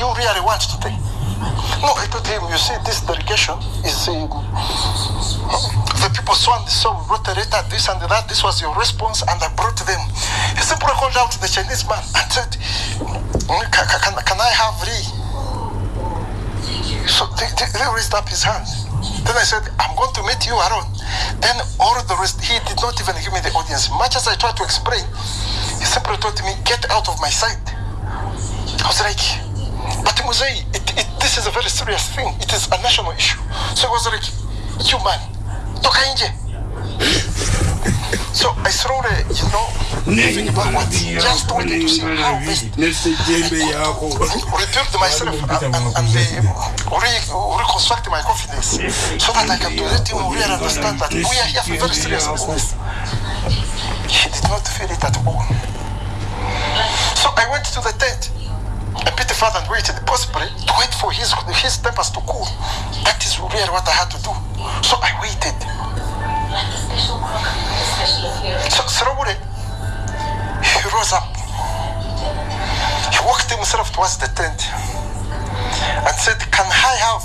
you really want to take? No, I told him, you see, this delegation is um, the people so and so letter, this and that, this was your response, and I brought them. He simply called out the Chinese man and said, can, can, can I have Lee? So they, they, they raised up his hand. Then I said, I'm going to meet you alone. Then all the rest, he did not even give me the audience. Much as I tried to explain, he simply told me, get out of my sight. I was like, but Muzei, it, it, this is a very serious thing. It is a national issue. So I was like, you man, toka nje. So I slowly, you know, moving backwards, just wanted to see how best rebuild myself and, and, and uh, re, reconstruct my confidence so that I can to let him really understand that we are here for very serious business. He did not feel it at all. So I went to the tent. Beat the father and waited, possibly to wait for his his tempers to cool. That is really what I had to do. So I waited. So slowly, he rose up. He walked himself towards the tent and said, Can I have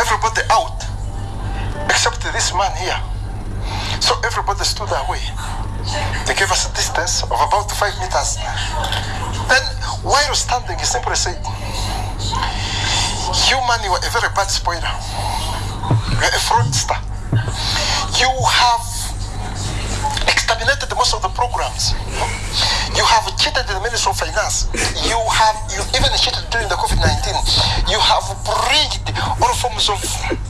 everybody out except this man here? So everybody stood away. They gave us a distance of about five meters. Then, while standing, he simply said, Human, you are a very bad spoiler. You are a fraudster. You have exterminated most of the programs. You have cheated the Ministry of Finance. You have you even cheated during the COVID-19. You have breached all forms of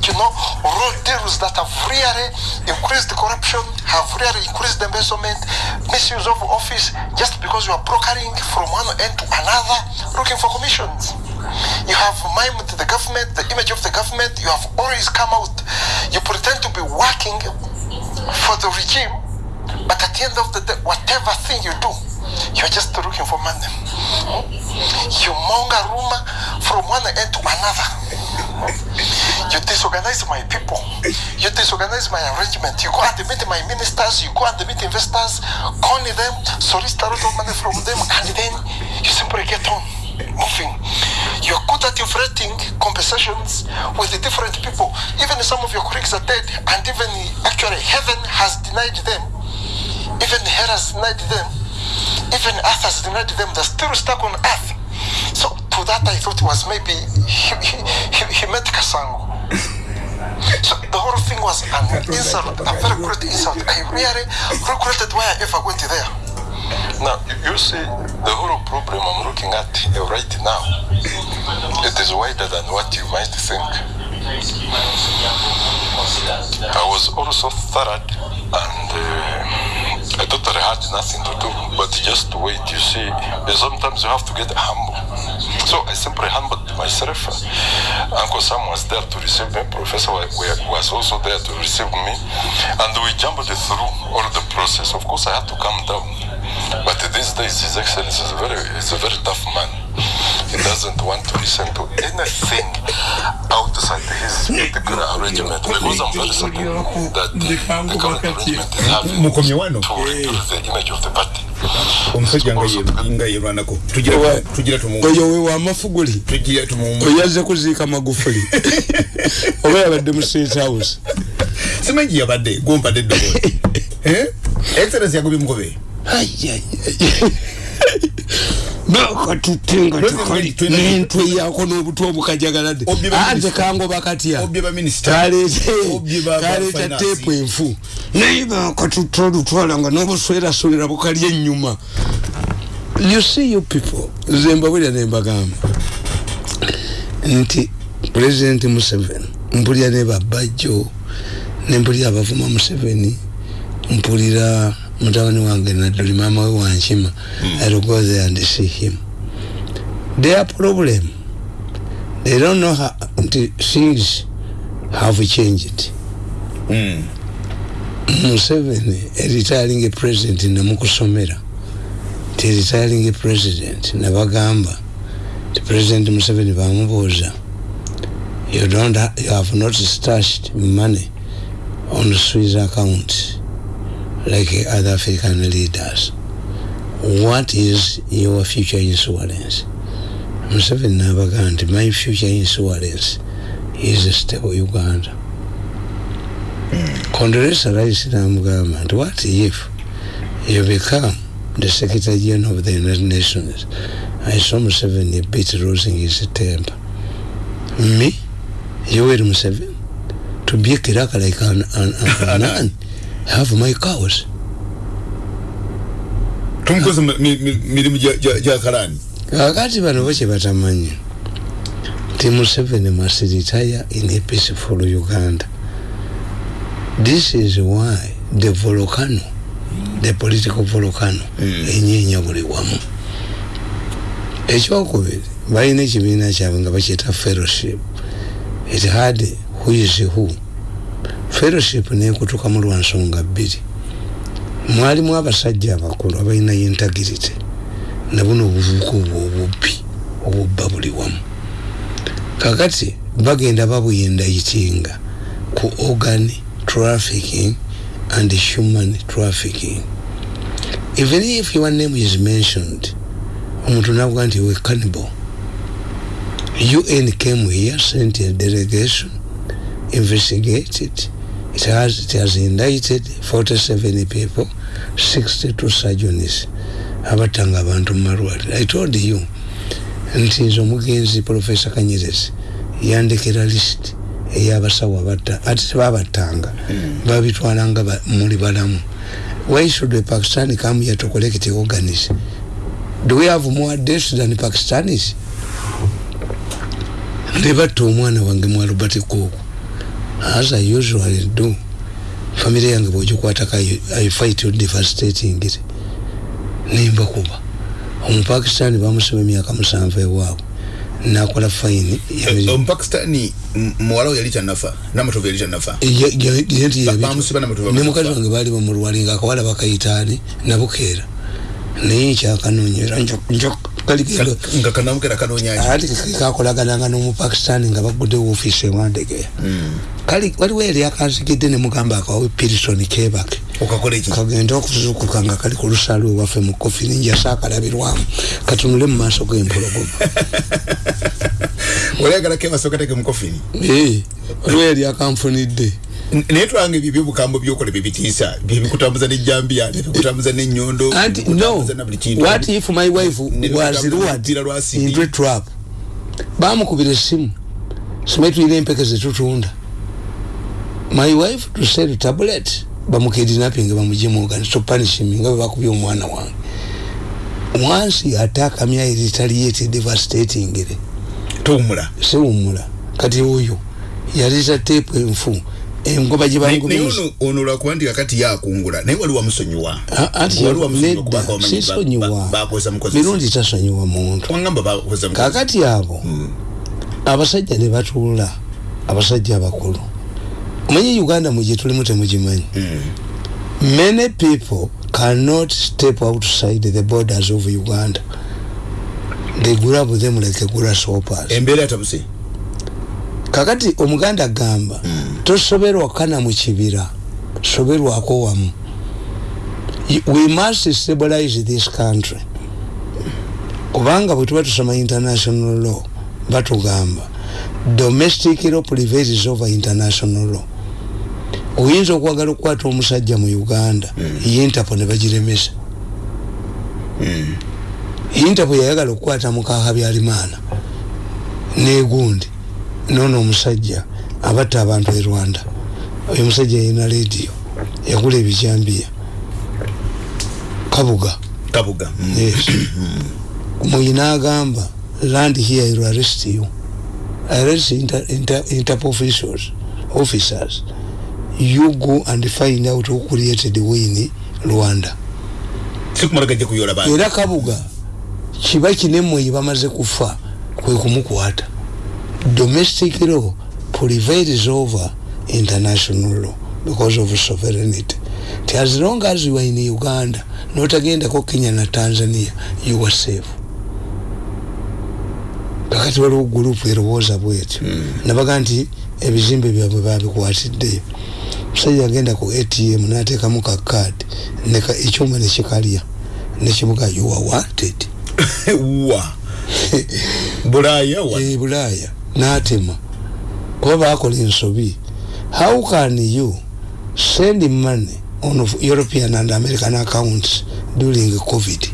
you know raw deals that have really increased the corruption, have really increased the embezzlement, misuse of office, just because you are brokering from one end to another, looking for commissions. You have mimed the government, the image of the government. You have always come out. You pretend to be working for the regime, but at the end of the day, whatever thing you do, you're just looking for money. You monger rumor from one end to another. You disorganize my people. You disorganize my arrangement. You go and meet my ministers. You go and meet investors, con them, solicit a lot of money from them, and then you simply get on moving. You're good at inflating compensations with the different people. Even some of your colleagues are dead, and even actually heaven has denied them. Even hell has denied them. Even earth has denied them. They're still stuck on earth. So to that I thought it was maybe he, he, he, he met Kasango. So the whole thing was an insult, a very great insult. I really regretted why I ever went there. Now, you, you see, the whole problem I'm looking at right now, it is wider than what you might think. I was also third and uh, I thought I had nothing to do, but just to wait, you see, sometimes you have to get humble. So I simply humbled myself. Uncle Sam was there to receive me, Professor was also there to receive me, and we jumped through all the process. Of course, I had to come down. But these days, His Excellency is very, is a very tough man. He doesn't want to listen to anything outside his particular arrangement because I'm very certain that the, the current arrangement is having to reduce the image of the party. omusajja nga yerwanako tugira oyo we wamafuguli oyaze kuziika magufuli. Oba yabadde mu state house. Simanyi yabadde gompadde eddobo excellence yagobye mugobe bakatutenga nentwe yako n'obutwa obukajagalade ate kangoba katya obye baminisita Obye ba- ba kaleeta finance. teepu enfu. Naye bakatutta olutwala nga n'obuswerasolera bukalya ennyuma. You see you people nze mbabulira ne mbagamba nti pulezidenti museveni mpulira ne babajjo nempulira abavuma museveni mpulira mutabani wange nadduli maama we wankima i'll go there and see him. Their problem they don't know how things have changed. Museveni eretiring president nemukusomera ti eretiring president nebagamba ti president museveni bamubuuza you don't ha you have not stashed money on the swiss account like other african leaders. What is your future insurance? Museveni n'abagaa nti my future insurance is a stable uganda. Mm. Condoleezza Rice n'amugamba nti what if you become the secretary general of the united nations? I saw museveni a bit losing his temper. Me? You yoweri museveni? To be a kiraka like an, an, an, an, have my cows. Tumukoze mi- mi- mirimu gya- gya gya karani? Kakati bano bo kye batamanyi nti museveni must retire in a peaceful uganda. This is why the volcano the political volcano enyenya buli wamu. Ekyokubiri balina ekibiina kyabwe nga bakyeta fellowship. It had who is who fellowship nekutuka mu lwansonga bbiri. Mwalimu abasajja abakulu abalina integrity nabuno obuvubuka obwo obubbi obubba buli wamu. Kakati bagenda babuyindayitinga ku organ trafficking and human trafficking. Even if your name is mentioned omuntu navuga nti we cannibal. Un came here sent a delegation investigated it has, it has indicted 47 people 62 surgeons abatanga abantu mumalwaliro i told you nti nze omugenzi profesa kanyerezi yandekera list eyabasawo abatta ate tebabattanga. Babitwalanga ba- muli balamu. Why should a pakistani come here to collect organs? Do we have more deaths than pakistanis? Nebatta omwana wange mu albert cook as i usually do. Famire yange bwogikwatako I, fight you devastating it. Nimbakuba omupakistani bamusiba emyaka musanvu ewaabwe. Nakola fayini omupakistani m- muwala we yali kyanafa namatovu yali kyanafa Ba- bamusiba namatovu ne mukazi wange baali bamulwali nga akawala bakayitaani nabukeera. Naye nkyakanonyera kalikendo nga kanamukera kanonyaki ati kakolagananga n'omupakistani nga bagudde woofiisi ewandegeya kali waliwo eri akanzigidde ne mugamba akawawe pirisoni kebake kagenda okuzukuka nga kali ku lusalu ewaffe mu kofi ninjasa akalabirwamu katunule mu maaso g'empologoma. Olayagala kebasooka teke mukofini Eh, waliwo eri akanfunidde naye twanga ebyo byobukambo byokola byebitiisa byebikutambuza nejambiya nebikutambuza nenyondo anti no. what if my wife was lured into a trap? Bamukubira essimu simanyi tulina empeke zetutunda my wife to sell tablet. Bamukidnapping bamujemuogani to punish him nga bebakubye omwana wange. Once he attack me i retaliate devastating it tuwumula. Siwumula. Kati oyo yaleeta teepu enfu engoba gye naye naye ono lwakuba nti kakati yakungula. Naye wali wamusonyiwa anti Wali wamusonyiwa kubanga nedda wamanyi ba- sisonyiwa. mirundi tasonyiwa muntu. Kakati abo abasajja ne batuula abasajja abakulu. Omanyi uganda mugye tulimu temugimanyi many people cannot step outside the borders of uganda. They grab them like grasshoppers. Embeera yatabuse kakati omuganda agamba tosoberwa kana mu kibira soberwako wamu. We must stabilize this country. Kubanga bwe tuba tusoma international law batugamba domestic law prevails over international law. Oyinza okwagala okukwata omusajja mu uganda interpol ne bagiremesa. Interpol yayagala okukwata mukaha byalimaana negundi nono omusajja abatta abantu e rwanda. Oyo omusajja yalina rediyo yagula ebijambiya kabuga. Kabuga Mm. yes. Muyina agamba land here will arrest you. Arrest inter, inter, interpol officials officers. You go and find out who created win rwanda. Sikumala gajja kuyola bantu. Era kabuga kiba kinemmwe bamaze kufa kwe kumukwata domestic law prevails over international law because of sovereignty. Ti as long as you are in uganda notagendako kenya na tanzania you are safe. Kakati waliwo gurupu erowooza bwetyo nabaga nti ebizimbe byabwe babikwatiddeyo musajja agenda ku atm nateekamu kakadi ekyuma nekikalya nekimuga you are wanted. Wa? Bulaya wa? E bulaya natema kuba bakola ensobi. How can you send money on european and american accounts during covid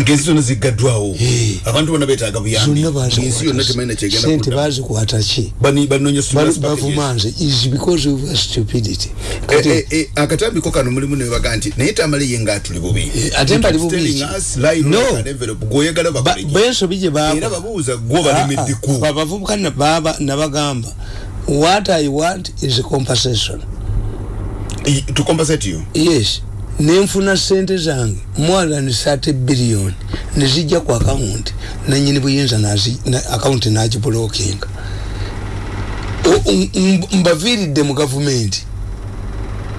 ngensi zona zigaddwawo Eh. abantu bonna betaaga buyambi. Ngensi yonna temalina kyegenda bazikwata ki bavuma nze is because of stupidity. Eh, akatambiko kano mulimu nebaga nti naye tamale ye nga atuli bubi. Ate mbali bubi No. gwoyagala Ba- bakoleki bensobi gye era babuuza gwo balemeddeku babavubuka nababa nabagamba what i want is a compensation. Tukompasate yo yes nenfuna sente zange. More than 30 billion. Nezijja ku akawunti nanyini buyinza akawunti nagibulokinga mbaviiridde mu gavumenti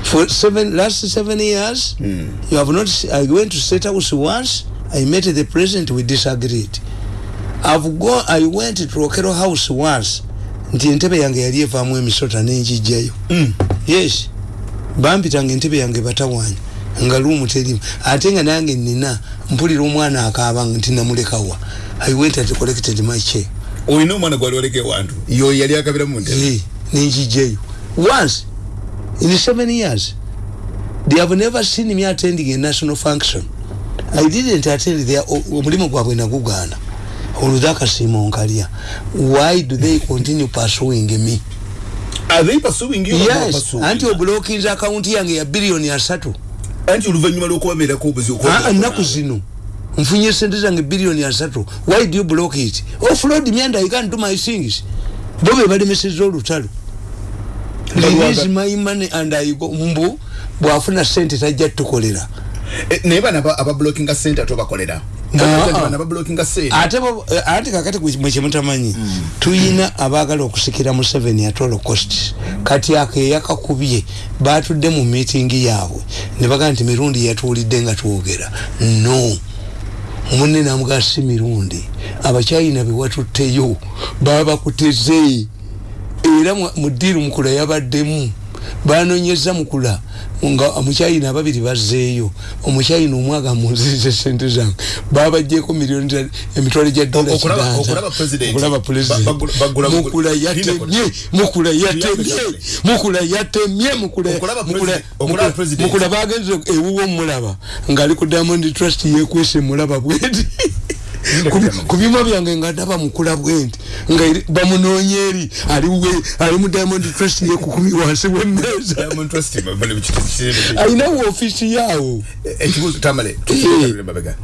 for seven, last seven years mm. you have not i went to state house once. I met the president we disagreed. I've gone i went to rokero house once. Nti entebe yange yali evaamu emisota nenjijjayo Mm. yes. Bampitanga entebe yange batawanya nga luumu terimu ate nga nange nina mpulira omwana akaaba nti namulekawa i went and collected my check olina omwana gwali oleke wantu yo yali akabira mu ntebe? Nenjijjayo once in seven years they have never seen me attending a national function. I didn't attend their omulimu gwabwe nagugaana. Oludhakasiima onkalya why do they continue pursuing me? Are they pursuing you yes anti obulokinza akawunti yange ya biliyoni asatu anti oluvannyuma lw'okubamerako obuzi Ah, ennaku zino. Nfunye sente zange biliyoni asatu why do you block it? Offload me and i can't do my things. Bo be balemeseza olutalo release my money and i go mbu bwafuna sente tajja tukolera. Naye bana aba- abablokinga sente ate obakolera Ate eh, ate kakati mwekimutamanyi tuyina abaagala okusikira mu 7 ya holocaust kati ako eyakakubye batudde mu miitingi yaabwe. Ne bagaa nti mirundi yatuwulidde nga twogera. No. Munne namugaa si mirundi. Abakyayina bewatutteyo babakuteze era mu- mu ddiiru mukula yabaddemu banonyeza mukula nga omukyayina ababiri bazzeeyo omukyayina omwaga munzize sente zange babajjeko miliyoni emitwalo gya dola Okulaba- kidanza okulaba president. okulaba president. Ba- bagula- bagula- mukula Linda yatemye mukula yatemye mukula yatemye mukula bagenze ewuwo mulaba ngaali ku diamond trust yekwese mulaba bweti Ku- ku byuma byange nga ndaba mukula bwenti nga eri- bamunoonya eri ali mu diamond trust yekukumi wansi w'emmeeza. Diamond Trust, bali mu kiti- kiti- alinawo ofiisi yaawo. Ekibuuzo tamale Eh. mabega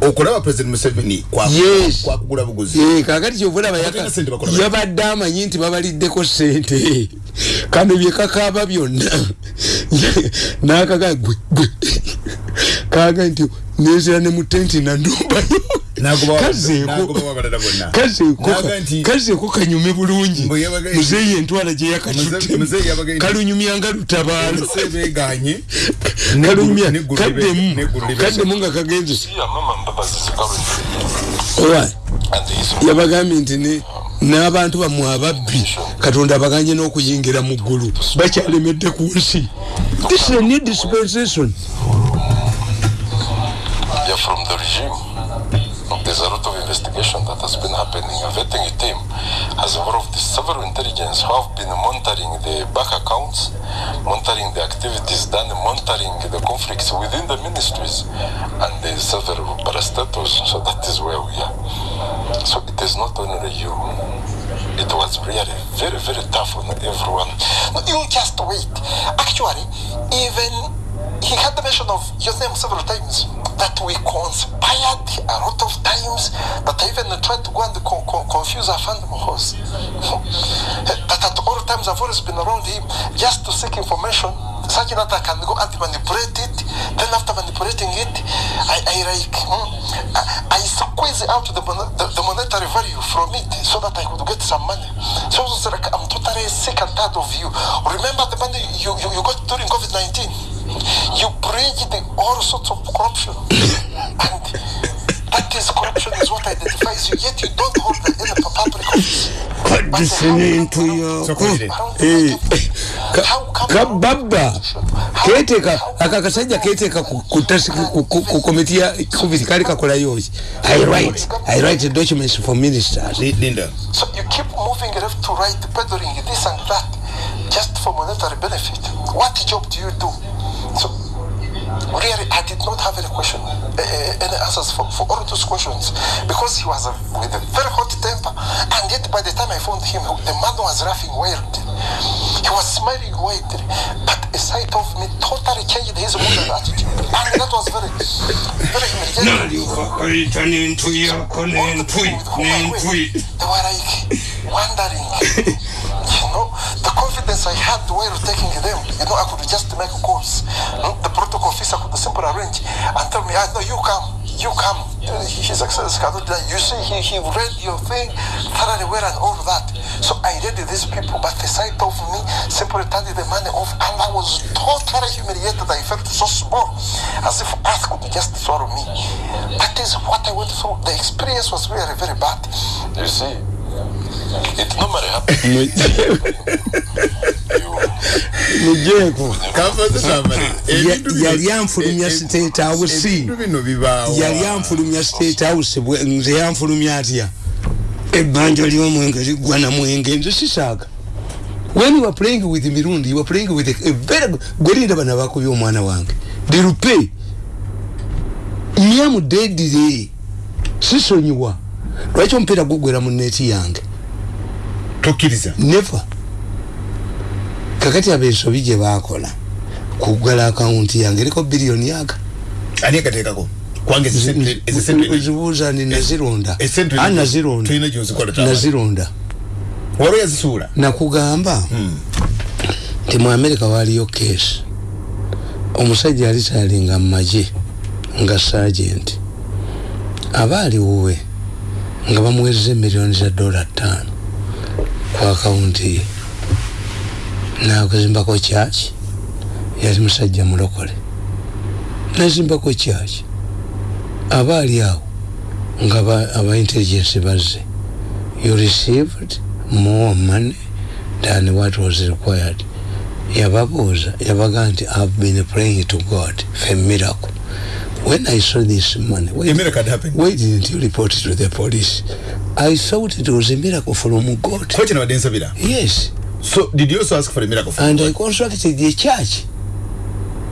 okulaba president museveni kwa- Yes. kwakugula buguzi. Eh, kakati kyovulaba Abatalina sente bakola bati. yabadde amanyi nti babaliddeko sente kano byekakaaba byonna. Nakaga gwe gwe kaga nti nezera ne mutenti nanumbayo Nagoba- kazeeko kanyume bulungi. Muzeeyi entwala gye Muze- muzeeyi yabaga- yakatutte kalunyumyanga lutabaalo kalunyumya kaddemu. nga kagenze. Yabagambye nti n'abantu bammwe ababbi katonda abaganye n'okuyingira mu ggulu. Bakyalemedde ku nsi. This is a new dispensation from the regime. There's a lot of investigation that has been happening. A vetting team has involved several intelligence who have been monitoring the bank accounts, monitoring the activities done, monitoring the conflicts within the ministries, and the several parastatals. So that is where we are. So it is not only you. It was really very, very tough on everyone. No, you just wait. Actually, even he had the mention of your name several times that we conspired a lot of times that I even tried to go and co- co- confuse our fund horse. that at all times I've always been around him just to seek information such that I can go and manipulate it. Then after manipulating it, I, I like hmm, I, I squeeze out the, the, the monetary value from it so that I could get some money. So it's like I'm totally sick and tired of you. Remember the money you, you, you got during COVID 19? You bridged the, all sorts of corruption. and that is corruption is what identifies you, yet you don't hold the, any public office. The listening to your So, the kababa keteka akakasajja keteka ku komiti ya covid kali kakola yoki i write. i write documents for ministers. Linda. So you keep moving left to right peddling this and that just for monetary benefit. What job do you do so really I did not have any question, uh, any answers for, for all those questions because he was a, with a very hot temper. And yet by the time I found him the man was laughing wildly. He was smiling wildly. But a sight of me totally changed his mood and attitude. And that was very very humiliating they were like wondering. You know the confidence I had while taking them you know I could just make calls hmm? the protocol officer could simply arrange and tell me, ah, I know you come, you come. His success cannot die. You see, he, he read your thing thoroughly well and all that. So I read these people, but the sight of me simply turned the money off, and I was totally humiliated. I felt so small, as if earth could just swallow me. That is what I went through. The experience was really very bad. You see, it normally happens. mujeko yali anfulumya state house. yali anfulumya state house nze yanfulumya atya? Ebbanja lyomwenge ligwa na mwenge nze sisaaka when you are playing with mirundi you are playing with a, a very gwelinda bana bakubya omwana wange. Dirupe myamudedire sisonyiwa. Lwaki omupiira gugwera mu neeti yange tokkiriza. Never kakati abensobi gye bakola kugala akawunti yange eriko biliyoni aga ani akateekako kwange zibuuza ndi nazironda nazironda wali yazisuula nakugamba hmm. nti mu amerika waliyo keesi omusajja yali tayalinga mu magye nga sagenti aba aliwuwe nga bamuweereza emiliyoni za dola ttaano ku akawunti ye nakuzimbako kyaki yali musajja mulokole. Nazimbako kyaki aba ali awo nga aba intelligence bazze. You received more money than what was required. Yababuuza yabaga nti i've been praying to god a miracle when i saw this money why, a miracle happened. why didn't you report it to the police? I thought it was a miracle from god. Yes. So did you also ask for a miracle? And God? I constructed the church.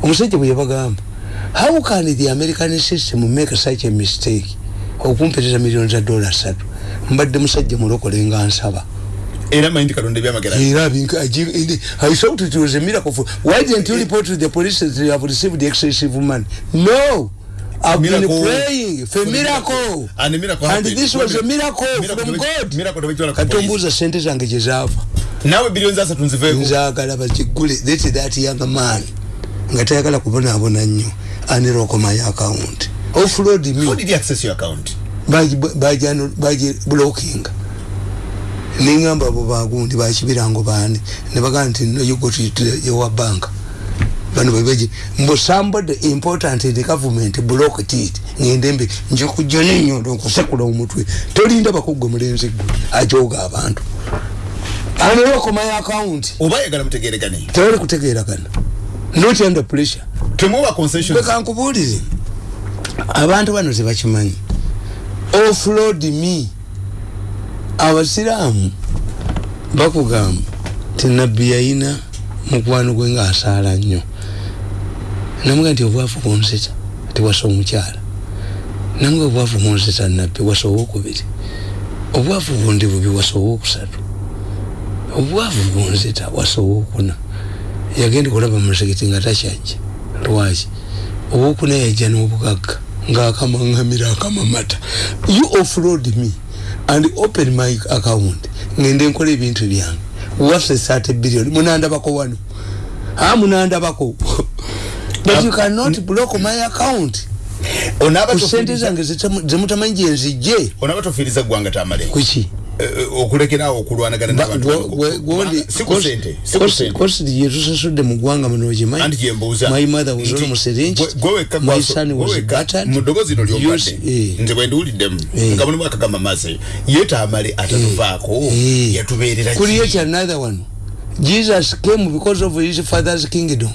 Omusajja bwe yabagamba how can the American system make such a mistake okumpereza millions za dola satu? Mbadde musajja mulokole nga nsaba. Era mayindi kalonda ebyamagera era I thought it was a miracle for, why didn't you report to the police that you have received the excessive money? No I've miracle. been praying for miracle. And, miracle and this was a miracle, miracle from God. Katombuuza sente zange gye zaava nawe biliyoni zasatu nziveeko nzaagala bakigule let that young man. Nga tayagala kubonaabona nnyo. Anira okomayo account? Offload me. How did he access your account? Baji blocking. Ningamba abo bagundi bakibirango bani ne bagamba nti no you go to your bank bano bebeje mbo somebody important in the government blocked it. Ngende mbi nje kujja n'ennyondo nkusekula omutwe. Tolinda bakugwe mulenzi gwe ajoga abantu. Aniwo komayo account? Oba yagala mutegeregane tewali kutegeeragana not under pressure. Temuwa concession beka nkubuulire abantu bano tebakimanyi. Offload me. Abasiraamu bakugamba ti nabbi yayina mukwano gwe ngaasaala nnyo namuga nti obwavu bunzita tiwasa omukyala. Namuga obwavu bunzita nabbi wasa owokubiri obwavu bundi bubi wasa owokusatu obwavu bunzita wasa owokuna yagenda kulaba musekiti nga takyajja. Lwaki? Owokuna yajja n'obugagga ngaakamaŋamira akamamata. You offload me and open my account. Ngende nkola ebintu byange. Waffe sate billion munandabako wano. A munandabako but you cannot block my account. Kusente zange zemutamanyi gyenzijje onaba tofiriza gwanga tamale kuki Eh, eh, okulekerawo okulwanagana nabantukosi yetusasudde mu ggwanga muno okimanyimuddogoozi no lyombadde nze bwendiwuliddemu nga mulimu akagamba mase ye tamale atatuvaako yatubeerera kuliyo kyanather one. Jesus came because of his father's kingdom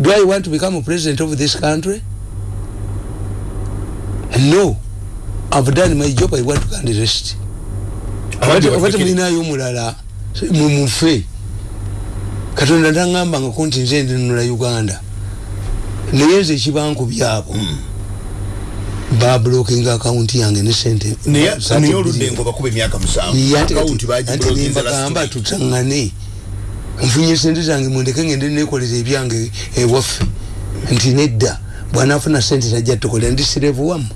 do i want to become a president of this country? No. I've done my job. I want to can rest obati mulinayo omulala mumufe katonda nangamba nga kunti nze ndinula uganda. Naye nze ekibankubyabo mm. bablokinga akawunti yange ne sente. Nembagamba tutangane nfunye sente zange mundeke ngende nekolera ebyange ewaffe nti nedda bwanafuna sente tajja tukolera ndisirevu wamu.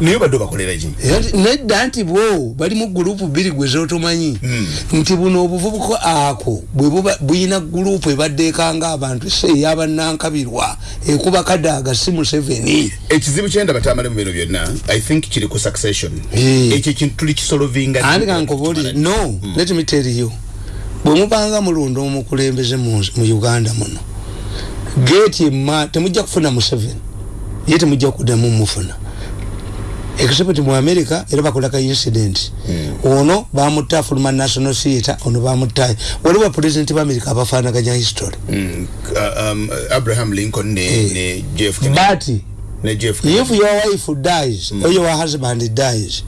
Niyo bado bakolera ki? Nedda nti bwo bali mu gurupu bbiri gwe zotomanyi. Mm. nti buno obuvubuka ako bwe buyina gurupu ebaddeekanga abantu se eyabanankabirwa ekuba kadaaga si museveni. Ekizibu kyenda batambale mu bino byonna i think kiri ku succession. Ekyo kintu tuli kisolovinga andikankoboli no mm. let me tell you bwe mubanga mulonda omukulembeze mu uganda muno geeti emma temujja kufuna museveni ye temujja kuddamu mufuna except mu america era bakola ka incident mm. ono bamutta fuluma national theatre ono bamutta waliwo president ba america abafaanaganya history mm. uh, um, abraham lincoln ne, eh. ne jeff but ne jeff if your wife dies mm. or your husband dies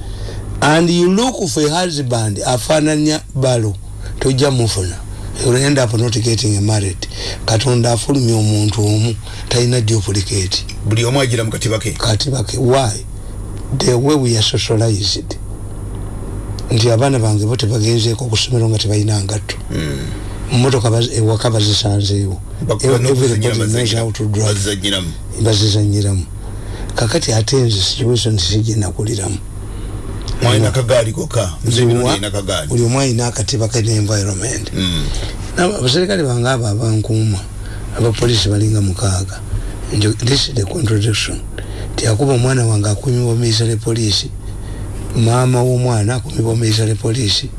and you look for a husband afaananya balo tojja mufuna. End up not getting married. Katonda afulumya omuntu omu talina duplicate. Buli omu agira mu katibake katibake why? The way we are socialized. Nti abaana bange bo tebagenzeeko okusomero nga tebalina ngatto. Mumotoka ewaka bazisanzeewo. Bazizanyiramu kakati ate nze situation sigenakuliramu buli omu alina akatiba kene environment abaserikale bange abo abankuuma abapolisi balinga mukaaga. This is the contradiction. Tiyakuba omwana wange akumibwa miisale poliisi maama w'omwana akumibwa miisale poliisi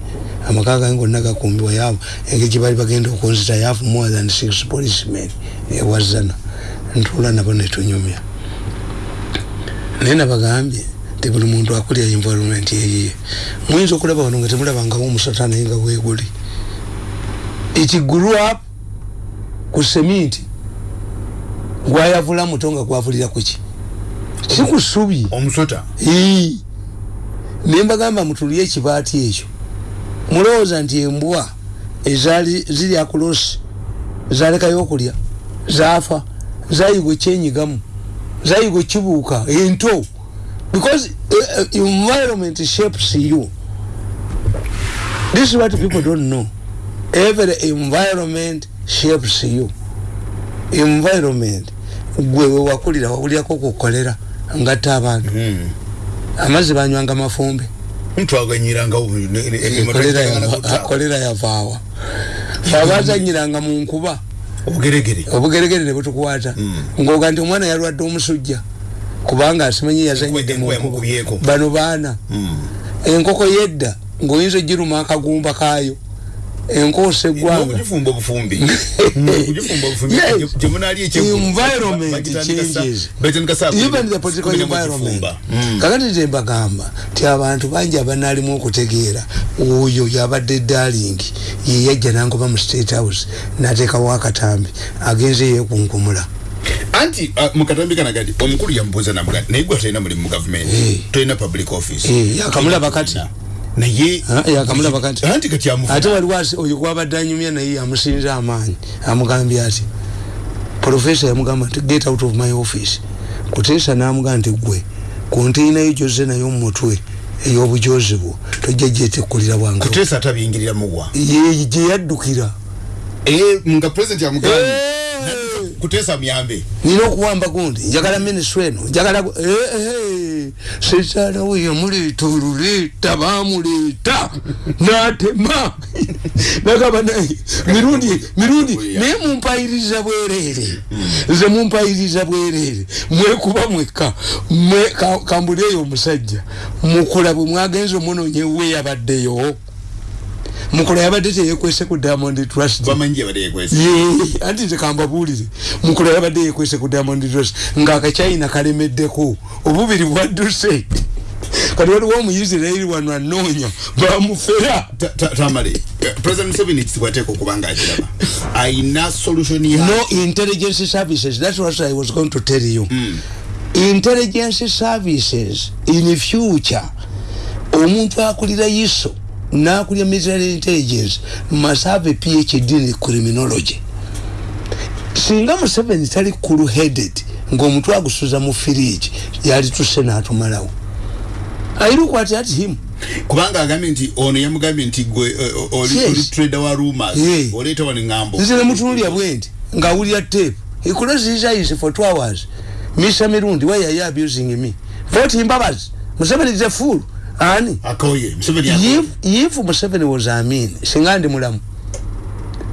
amaka gange gonna gakumbibwa yaabo engeri gyebali bagenda okunzita yafu more than six policemen. Ewazana ntuula nabo netunyumya naye nabagambye nti buli muntu akulya environment yeyiye muyinza okulaba wano nga temulabangawo omusota naye nga weeguli it grew up ku seminti gwayavula muto nga gwavulira kuki sikusubi omusota nembagamba mutulye ekibaati ekyo. Mulowooza nti embwa ezaali ziri akulosi zalekayo okulya zaafa zayigwa ekyenyigamu zayigwa ekibuuka ento because uh, environment shapes you. This is what people don't know. Every environment shapes you. Environment gwe wewakulira wawulyako kukolera ngatta abantu. Hmm. amazzi banywanga mafumbe. Kolera yavaawa. Abazanyiranga munkuba obugeregere. Nebutukwata hmm. ngoga nti omwana yalwadde omusujja kubanga asimanyi yazanyidde munkuba bano baana hmm. enkoko yedda ngaoyinza ogiruma akagumba kaayo enkosa eggwanga. kakati tembagamba ti abantu bangi abanalimu okutegeera oyo yabadde dalingi yeyajja nangoba mu state house nateekawo akatambi agenze yekunkumula anti uh, mukatambi kanagadi omukulu yamubuuza namugadi naye gwe tolina mulimu mu gavumenti hey. tolina public office. Hey, yakamulaba kati naye yakamulaba kati anti kati amufuna ate waliwo oyo gwabadde anyumya naye yamusinza amaanyi amugambye ati profesa yamugamba nti get out of my office. Kuteesa namugamba nti gwe konteinayo gyozze naye omumutwe ey'obujozi bwo tojja gyetekulira bwange kuteesa atabiyingirira muwa gye yaddukira. Eh, nga president yamugambye kutesa myambe nina okuwamba gundi njagala minisitule eno njagala eh, eh, sekyala we yamuleeta oluleeta bamuleeta natema nagamba naye mirundi mirundi naye mumpayiriza bwereere. Nze mumpayiriza bwereere. Mwekuba mwekka kambuleeyo omusajja mukula bwe mwagenza omunonye we yabaddeyo mukola yabadde teyekwese ku diamond trust. Anti nze kambabuulire. Mukola yabadde yekwese ku diamond trust. Ngaakachina kalemeddeko. Obubiri bwadduse. Kati waliwo omuyisirairi wano anoonya bamufera. Tamale president museveni kisikwateko kubanga akiraba ayina solution no intelligence services that's what i was going to tell you. Mm. intelligence services in future omuntu akulira iso nakulira military intelligence must have a phd in criminology. Singa museveni tali cool headed ngaomuntu agusuza mu firiji yali tuse natumalawo. I look at, at him kubanga agambye nti ono yamugambye nti gwe uh, oli Yes. trader wa rumors Yeah. oleeta wano ŋŋambo nze nemutunulya bwendi ngaawulira tape. He closed his eyes for two hours. Mr mirundi why are you abusing me? Vote mbabazi museveni is a fool ani? Akoye museveni akoye. if, if museveni was a mean singa ndi mulamu.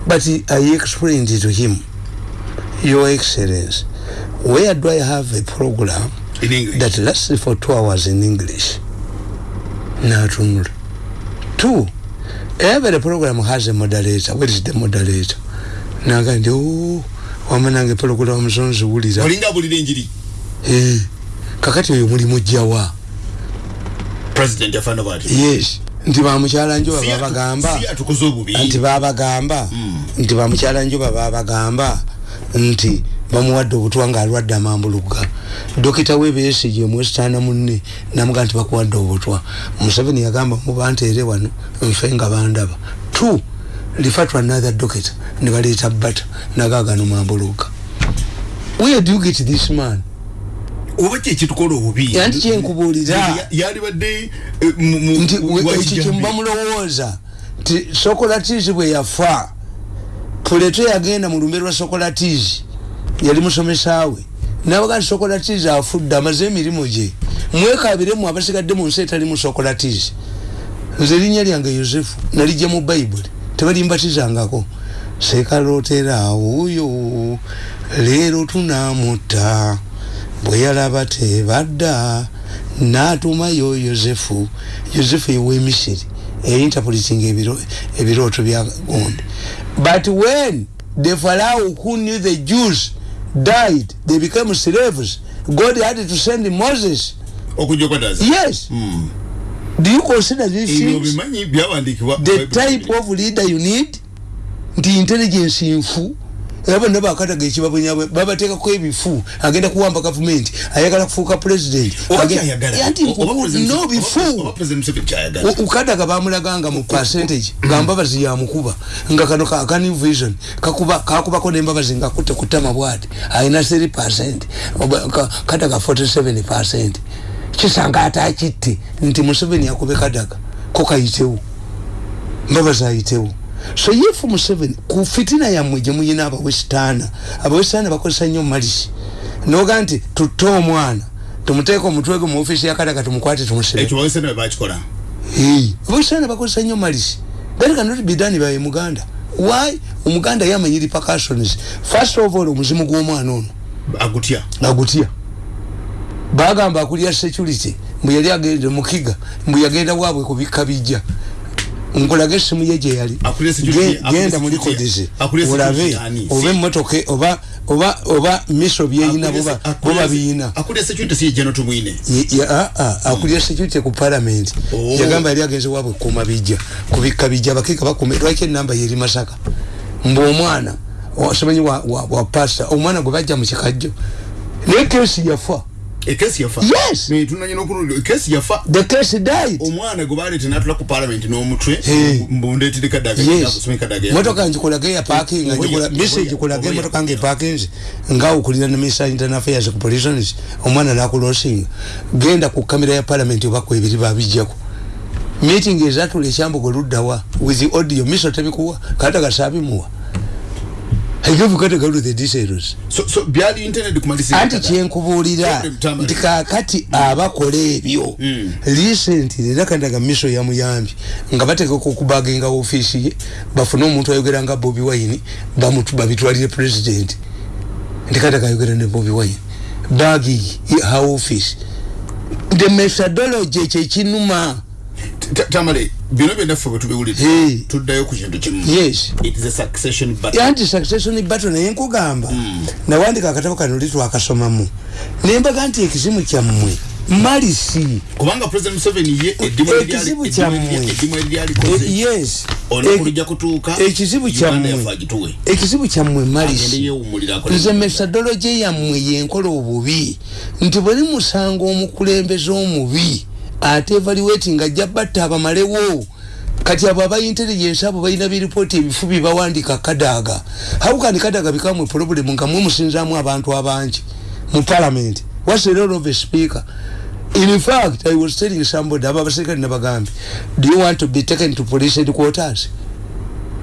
But i explained it to him. Your excellence where do i have a program in english. that lasts for two hours in english? Natunula. Two every program has a moderator. Where is the moderator? Naga ndi o wamanange program musonziwulira olinga bulira enjiri. Eh, kakati oyo mulimu jjawa president yafana bwati? Yes. Nti bamukyala njoba Si atu- babagamba si atukoze obubi. Nti babagamba nti bamukyala njoba babagamba nti bamuwadde obutwa nga alwadde amambuluga. Dokita webesige mwesitaana munne namuga nti bakuwadde obutwa museveni yagamba mubanteere wano nfe nga bandaba. T lifa to another dokita ne baleeta bata nagagano mambuluga where do you get this man oba kyekitukola obubi. Anti kyenkubuulira. Ya- yalibadde eh, nti ekyo kyemuba mulowooza. Nti sokolatiisi bwe yafa puleto yagenda mu lumbe lwa sokolatiisi yali musomesaawe. Nabaga nti sokolatiisi afudde amaze emirimu gye mwekabiremu abasigadde mu nsi etali mu sokolatiisi nze erinnya lyange yosefu nalijja mu bayibuli tebalimbatizangako. Sekaloteraawo oyo leero tunamutta bwe yalaba tebadda n'atumayo yosefu. Yosefu ewemisiri einterpreting ebiro- ebirooto bya gundi. But when the pharaoh who knew the jews died they became slaves god had to send moses. Yes. Do you consider these things? the type of leader you need? Nti intelligence nfu era bonna bakataga ekibabonyabwe babateekako ebifu agenda kuwamba gavumenti ayagala kufuuka president oba Age- kyayagala anti Oba President- no bifu. ukadaga bamulaganga mu percentage nga mbabazi yamukuba nga kano ka kani vision kakuba kakubako nembabazi nga kutte kutama bwati alina 3 percent Oba- ka- kadaga 47 percent. Kisanga ate akitte nti museveni yakube kadaga ko kayitewo mbabazi ayitewo so yefu museveni ku fitina yammwe gye muyina abawesitaana abawesitaana bakozesa nnyo malisi noga nti tutte omwana tumuteeka omutwe gwe mu ofisi ya kadaga tumukwate tumusire. Ekyo bawese nawe bakikola. Abasana bakozesa nnyo malisi that cannot be done by muganda. Why? Omuganda yamanyi repercussions first of all omuzimu gw'omwana ono. Agutya. Agutya. Bagamba akulya security mbu yali agende mukiga mbu yagenda waabwe kubikka bijja nkulaga essimu ye gye yali. Akulira security- Ge- akulira genda mu security olabe oba emmotoka oba oba oba miso byeyina boba biyina. akulya security akulira ku parliament. Oh. yagamba yali agenze wabwe kuma bijja kubika bijja abakiika bakume lwaki enamba yeri masaka? Mbu omwana wa, wa pasta omwana gwe bajja mu kikajjo. Naye kesi yafa ekesi yafa Yes. Ne, tunanyina okululira ekesi yafa the case died. Omwana gwe baleeta natula ku parliament n'omutwe mbundeetire kadaga yes. kusoma kadaga motoka njikulage ya parking njikula message kulage motoka nge parkings nga ukulira ne minister internal affairs ku police omwana nakulosinga genda ku kamera ya parliament oba ku ebiri babijjako meeting ezatula ekyambugo luddawa with the audio. Miso tebikuwa kata gasabimuwa Galu the details anti kyenkubuulira nti kakati abakola ebyo. Recently era kandaga miso yamuyambye nga bateekako okubaginga ofiisi ye bafune omuntu ayogera nga bobi wine babitwalire president. Nti kandaga ayogera ne bobi wine. Bagi ha office. The methodology ekyo ekinuma Ta- tamale bino byonnaffe bwe tubiwulire Hey. tuddayo ku kintu kimu. Anti succession battle naye nkugamba nawandika akatabo kano li twakasomamu nembaga nti ekizimu kyammwe malisi kubanga president museveni ye eddimu ekizibu kyammwe. eddimu eryalikoze yes. Olunaku lujja kutuuka ekizibu kyammwe. ekizibu kyammwe malisi nze methodology yammwe yenkola obubi nti bwe limusanga omukulembeze omubi ate evaluating ajja batta abamalewo. Kati abo aba intelligence abo balina biripooti ebifu byebawandiika kadaaga how can kadaaga become a problem nga mwe musinzaamu abantu abangi mu parliament? What's the role of a speaker? In fact i was telling somebody aba abaserikale nabagambye do you want to be taken to police headquarters?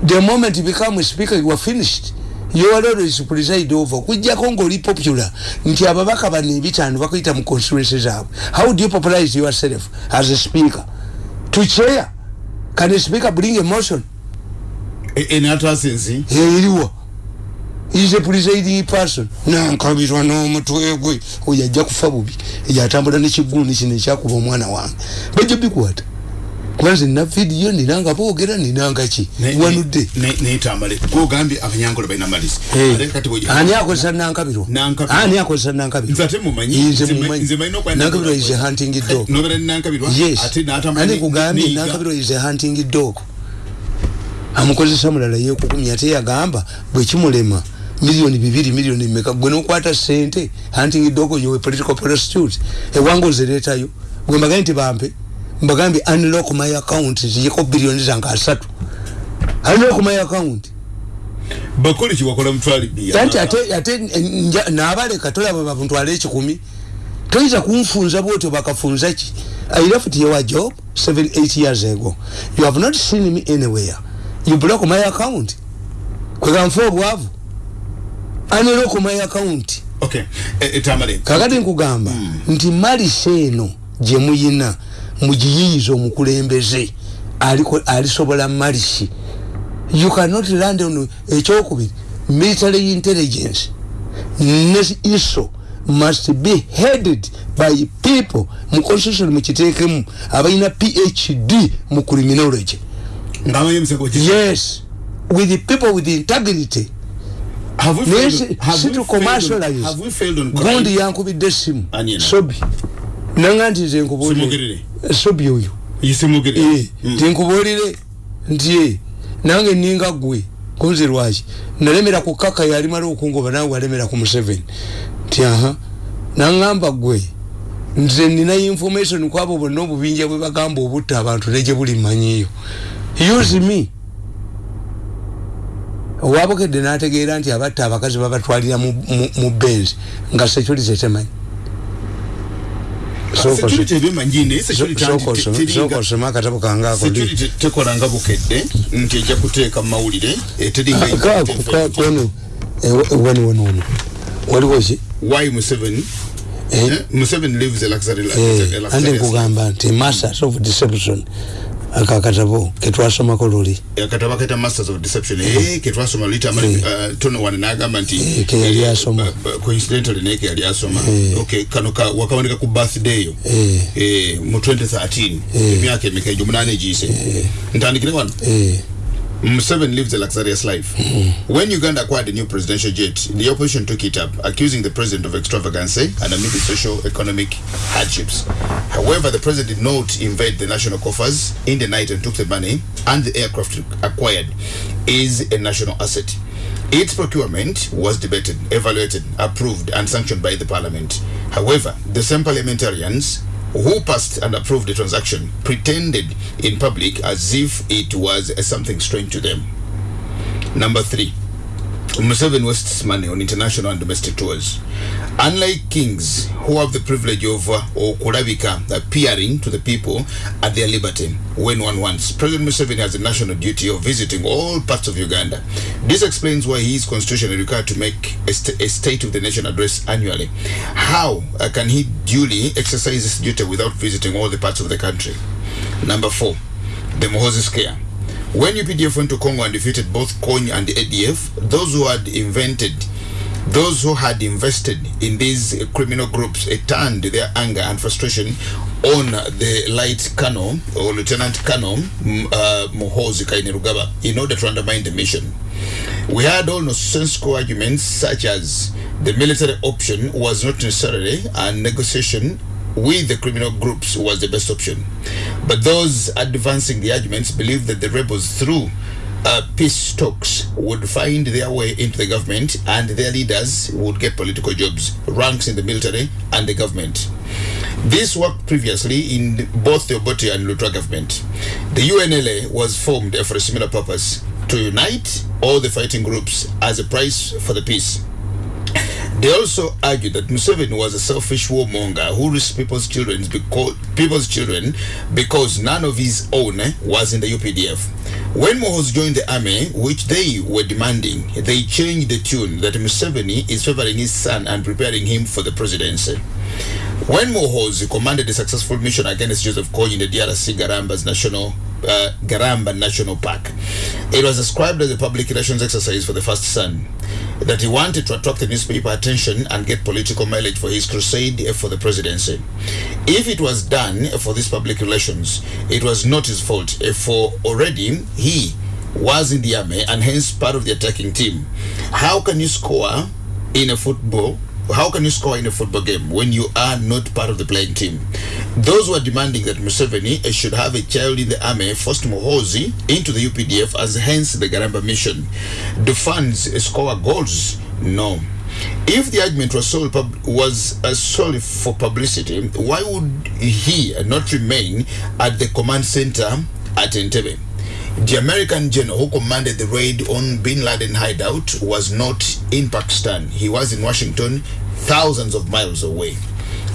The moment you become a speaker you are finished your role is to preside over kujjako ngaoli popular nti ababaka bano ebitaano bakuyita mu constituency zaabwe. How do you popularize yourself as a speaker? To chair can a speaker bring a motion enatasensi eriwa is a presiding person. Nankabirwa n'omutwe gwe oyo ajja kufa bubi. Eyo atambula nekiguuni kino ekyakuba omwana wange. Bajja bikwata kubanze nina vidiyo ninanga boogera ninanga ki wanudde. nayetambale gogambye abanyankole balina malisi Eh, ate kati bwe- ani akozesa nankabirwa Nankabirwa. ani akozesa nankabirwa nze ate mumanyi Nze mumanyi. nze malina okwenda nankabirwa is a hunting dog. Nobera ni nankabirwa yes ani kugambye niyiga. nankabirwa is a hunting dog? Amukozesa mulala yekukumya ate yagamba bwekimulema miliyoni bibiri miliyoni meka gwe nokwata sente hunting dog yowe political prostitute. Ewange ozireetayo gwe mbagambye nti bampe mbagambye unlock my account ziyeko biliyoni zange asatu. Unlock my account. Bakole kiwakola mutwali. Bia anti ate ate nja- nabaleka tolaba bamuntwala ekikumi. Toyinza kunfunza bwotyo bakafunza ki? I left your job 7 8 years ago. You have not seen me anywhere. You block my account. Kweganfa obwavu. Aniroko my account. Okay. Eh, etambale kakati nkugamba nti malisi eno gye mugiyiyiza omukulembeze aliko- alisobola malisi you cannot land on ekyokubiri. Military intelligence ne iso must be headed by people mu constitution mukiteekemu abalina phd mu criminology. Yes. With the people with integrity. Have we naye failed si- on- have si we to failed on- commercialize. gundi yankubidde eno? sobi nanga nti nze nkubuulire sobi oyo. Yisemugere Eh, nti nkubuulire nti nange ninga gwe kunzi lwaki nalemera ku kaka yalimala okungoba nawe walemera ku museveni nti aha. Nangamba gwe nze nina information kwabo bonna obubinja bwe bagamba obutta abantu negye buli manyiyo use me. Owabukedde n'ategeera nti abatta abakazi babatwalira mu- benzi nga security temanyi security ebyemanyine naye security sooka anti- osome- teringa- sooka osome akatabo kange ako ndi- security tekola nga bukedde nti ejja kuteeka mu mawulire eteringa kweno wano wano wano waliwo ki why museveni. Eh? eh, museveni lives a luxury life, Eh, andi nkugamba nti masters of deception ako akatabo ketwasomako luli akataba kaita masters of deception. Eh ketwasoma lita Eh. uh, tono wana nagamba nti Eh, ke yali asoma. uh, uh, coincidentally naye ke yali asoma. Eh. okay kano ka wakawandika ku birthday yo. Eh. eh mu 2013 emyaka emeka egyo munane egiyise ntandikire wano? Eh, Museveni lives a luxurious life. When Uganda acquired a new presidential jet, the opposition took it up, accusing the president of extravagance and amid the socio-economic hardships. However, the president did not invade the national coffers in the night and took the money, and the aircraft acquired is a national asset. Its procurement was debated, evaluated, approved, and sanctioned by the parliament. However, the same parliamentarians who passed and approved the transaction pretended in public as if it was something strange to them. Number three, Museveni wastes money on international and domestic tours. Unlike kings who have the privilege of uh, appearing to the people at their liberty when one wants, President Museveni has a national duty of visiting all parts of Uganda. This explains why he is constitutionally required to make a, st- a State of the Nation address annually. How uh, can he duly exercise this duty without visiting all the parts of the country? Number four, the Moses scare. When UPDF went to Congo and defeated both Kony and the ADF, those who had invented, those who had invested in these criminal groups uh, turned their anger and frustration on the light colonel or Lieutenant Colonel uh, Muhozi Kainerugaba in order to undermine the mission. We had all nonsensical arguments such as the military option was not necessarily a negotiation with the criminal groups was the best option. But those advancing the arguments believed that the rebels, through uh, peace talks, would find their way into the government and their leaders would get political jobs, ranks in the military and the government. This worked previously in both the Obote and Lutra government. The UNLA was formed for a similar purpose to unite all the fighting groups as a price for the peace. They also argued that Museveni was a selfish warmonger who risked people's children because people's children because none of his own was in the UPDF. When Mohos joined the army, which they were demanding, they changed the tune that Museveni is favoring his son and preparing him for the presidency. When Mohozi commanded a successful mission against Joseph Kony in the DRC Garamba's national uh, Garamba National Park, it was described as a public relations exercise for the first son. That he wanted to attract the newspaper attention and get political mileage for his crusade for the presidency. If it was done for this public relations, it was not his fault. For already he was in the army and hence part of the attacking team. How can you score in a football how can you score in a football game when you are not part of the playing team? Those who are demanding that Museveni should have a child in the army forced Mohozi into the UPDF as hence the Garamba mission. Do fans score goals? No. If the argument was solely, pub- was uh, solely for publicity, why would he not remain at the command center at Entebbe? The American general who commanded the raid on Bin Laden hideout was not in Pakistan. He was in Washington, thousands of miles away.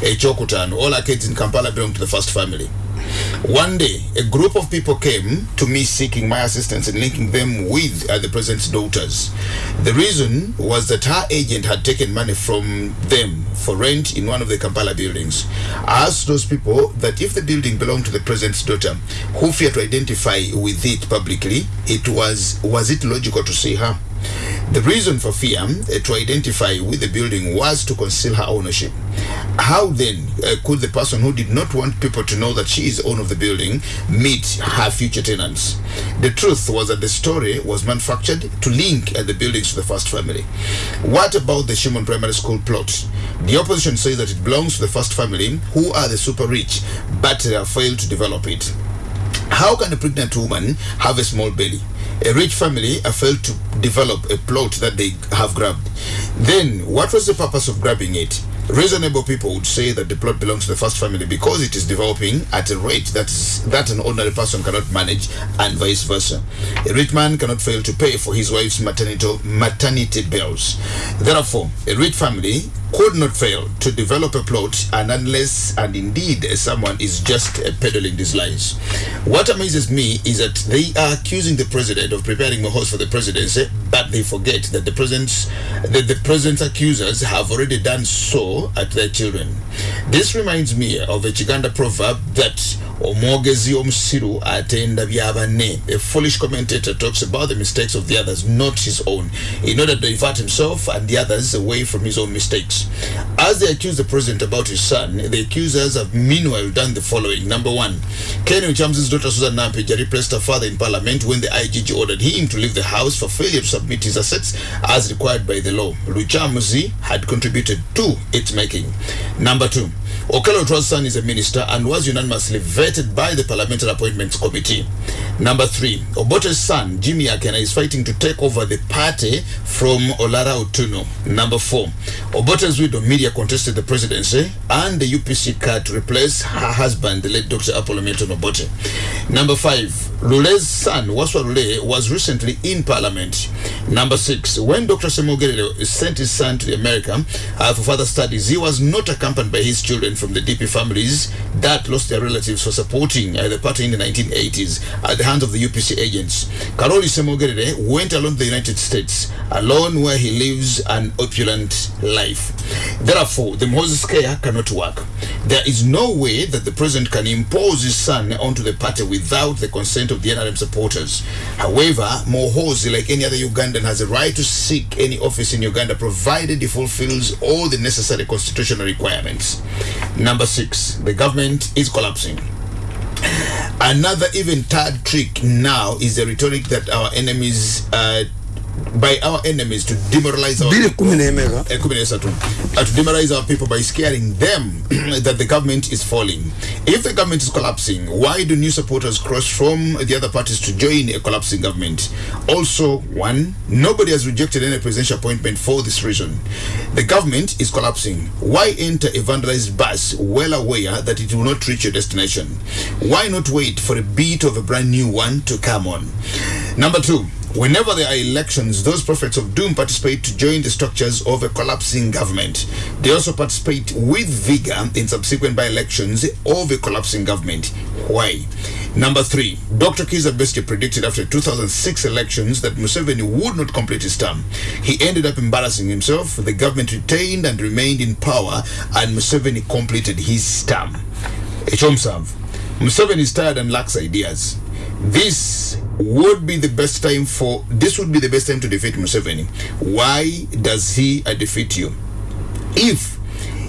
Echokutan, all our kids in Kampala belong to the first family. One day, a group of people came to me seeking my assistance in linking them with uh, the president's daughters. The reason was that her agent had taken money from them for rent in one of the Kampala buildings. I asked those people that if the building belonged to the president's daughter, who feared to identify with it publicly, it was was it logical to see her? The reason for fear uh, to identify with the building was to conceal her ownership. How then uh, could the person who did not want people to know that she is owner of the building meet her future tenants? The truth was that the story was manufactured to link uh, the buildings to the first family. What about the Shimon Primary School plot? The opposition says that it belongs to the first family, who are the super rich, but uh, failed to develop it. How can a pregnant woman have a small belly? A rich family failed to develop a plot that they have grabbed. Then, what was the purpose of grabbing it? Reasonable people would say that the plot belongs to the first family because it is developing at a rate that that an ordinary person cannot manage, and vice versa. A rich man cannot fail to pay for his wife's maternity maternity bills. Therefore, a rich family could not fail to develop a plot, and unless and indeed someone is just uh, peddling these lies. What amazes me is that they are accusing the president of preparing Mohos for the presidency, but they forget that the president's that the president's accusers have already done so at their children. This reminds me of a Chiganda proverb that omwogezi omusiru atenda byabanne a foolish commentator talks about the mistakes of the others not his own in order to divert himself and the others away from his own mistakes as they accuse the president about his son the accusers have meanwhile done the following. Number one Ken Chams's daughter Susan Nampija replaced her father in parliament when the IGG ordered him to leave the house for failure to submit his assets as required by the law. Luchamuzi had contributed to its making. Number two Okello Otua's is a minister and was unanimously vetted by the Parliamentary Appointments Committee. Number three, Obote's son, Jimmy Akena, is fighting to take over the party from Olara Otuno. Number four, Obote's widow, Media, contested the presidency and the UPC card to replace her husband, the late Dr. Apollo Milton Obote. Number five, Lule's son, Waswa Lule, was recently in Parliament. Number six, when Dr. Semogerere sent his son to America uh, for further studies, he was not accompanied by his children from the DP families that lost their relatives for supporting uh, the party in the 1980s at the hands of the UPC agents. Karoli Semogerere went along the United States, alone where he lives an opulent life. Therefore, the Moses care cannot work. There is no way that the president can impose his son onto the party without the consent of the NRM supporters. However, Mohozi, like any other Ugandan, has a right to seek any office in Uganda provided he fulfills all the necessary constitutional requirements. Number six, the government is collapsing. Another even third trick now is the rhetoric that our enemies uh, by our enemies to demoralize our people. Eh. Uh, to demoralize our people by scaring them that the government is falling. If the government is collapsing, why do new supporters cross from the other parties to join a collapsing government? Also, one, nobody has rejected any presidential appointment for this reason. The government is collapsing. Why enter a vandalized bus well aware that it will not reach your destination? Why not wait for a beat of a brand new one to come on? Number two, Whenever there are elections, those prophets of doom participate to join the structures of a collapsing government. They also participate with vigor in subsequent by elections of a collapsing government. Why? Number three, Dr. Kiza Bestie predicted after 2006 elections that Museveni would not complete his term. He ended up embarrassing himself. The government retained and remained in power, and Museveni completed his term. Echomsav. Museveni is tired and lacks ideas. This would be the best time for this would be the best time to defeat Museveni. Why does he uh, defeat you? If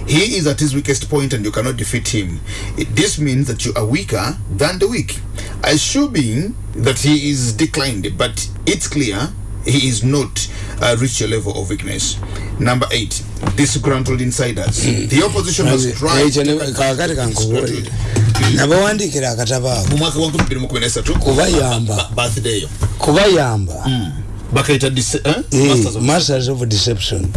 he is at his weakest point and you cannot defeat him, this means that you are weaker than the weak. Assuming that he is declined, but it's clear he is not uh, reached your level of weakness. Number eight, disgruntled insiders. The opposition has tried. ekyo ne- kakati kankubuulire nabawandiikira akatabo ako mu mwaka wa 2013 Kubayamba. ba- birthday yo. Kubayamba. Bakaita dis- eh? Masters of- deception.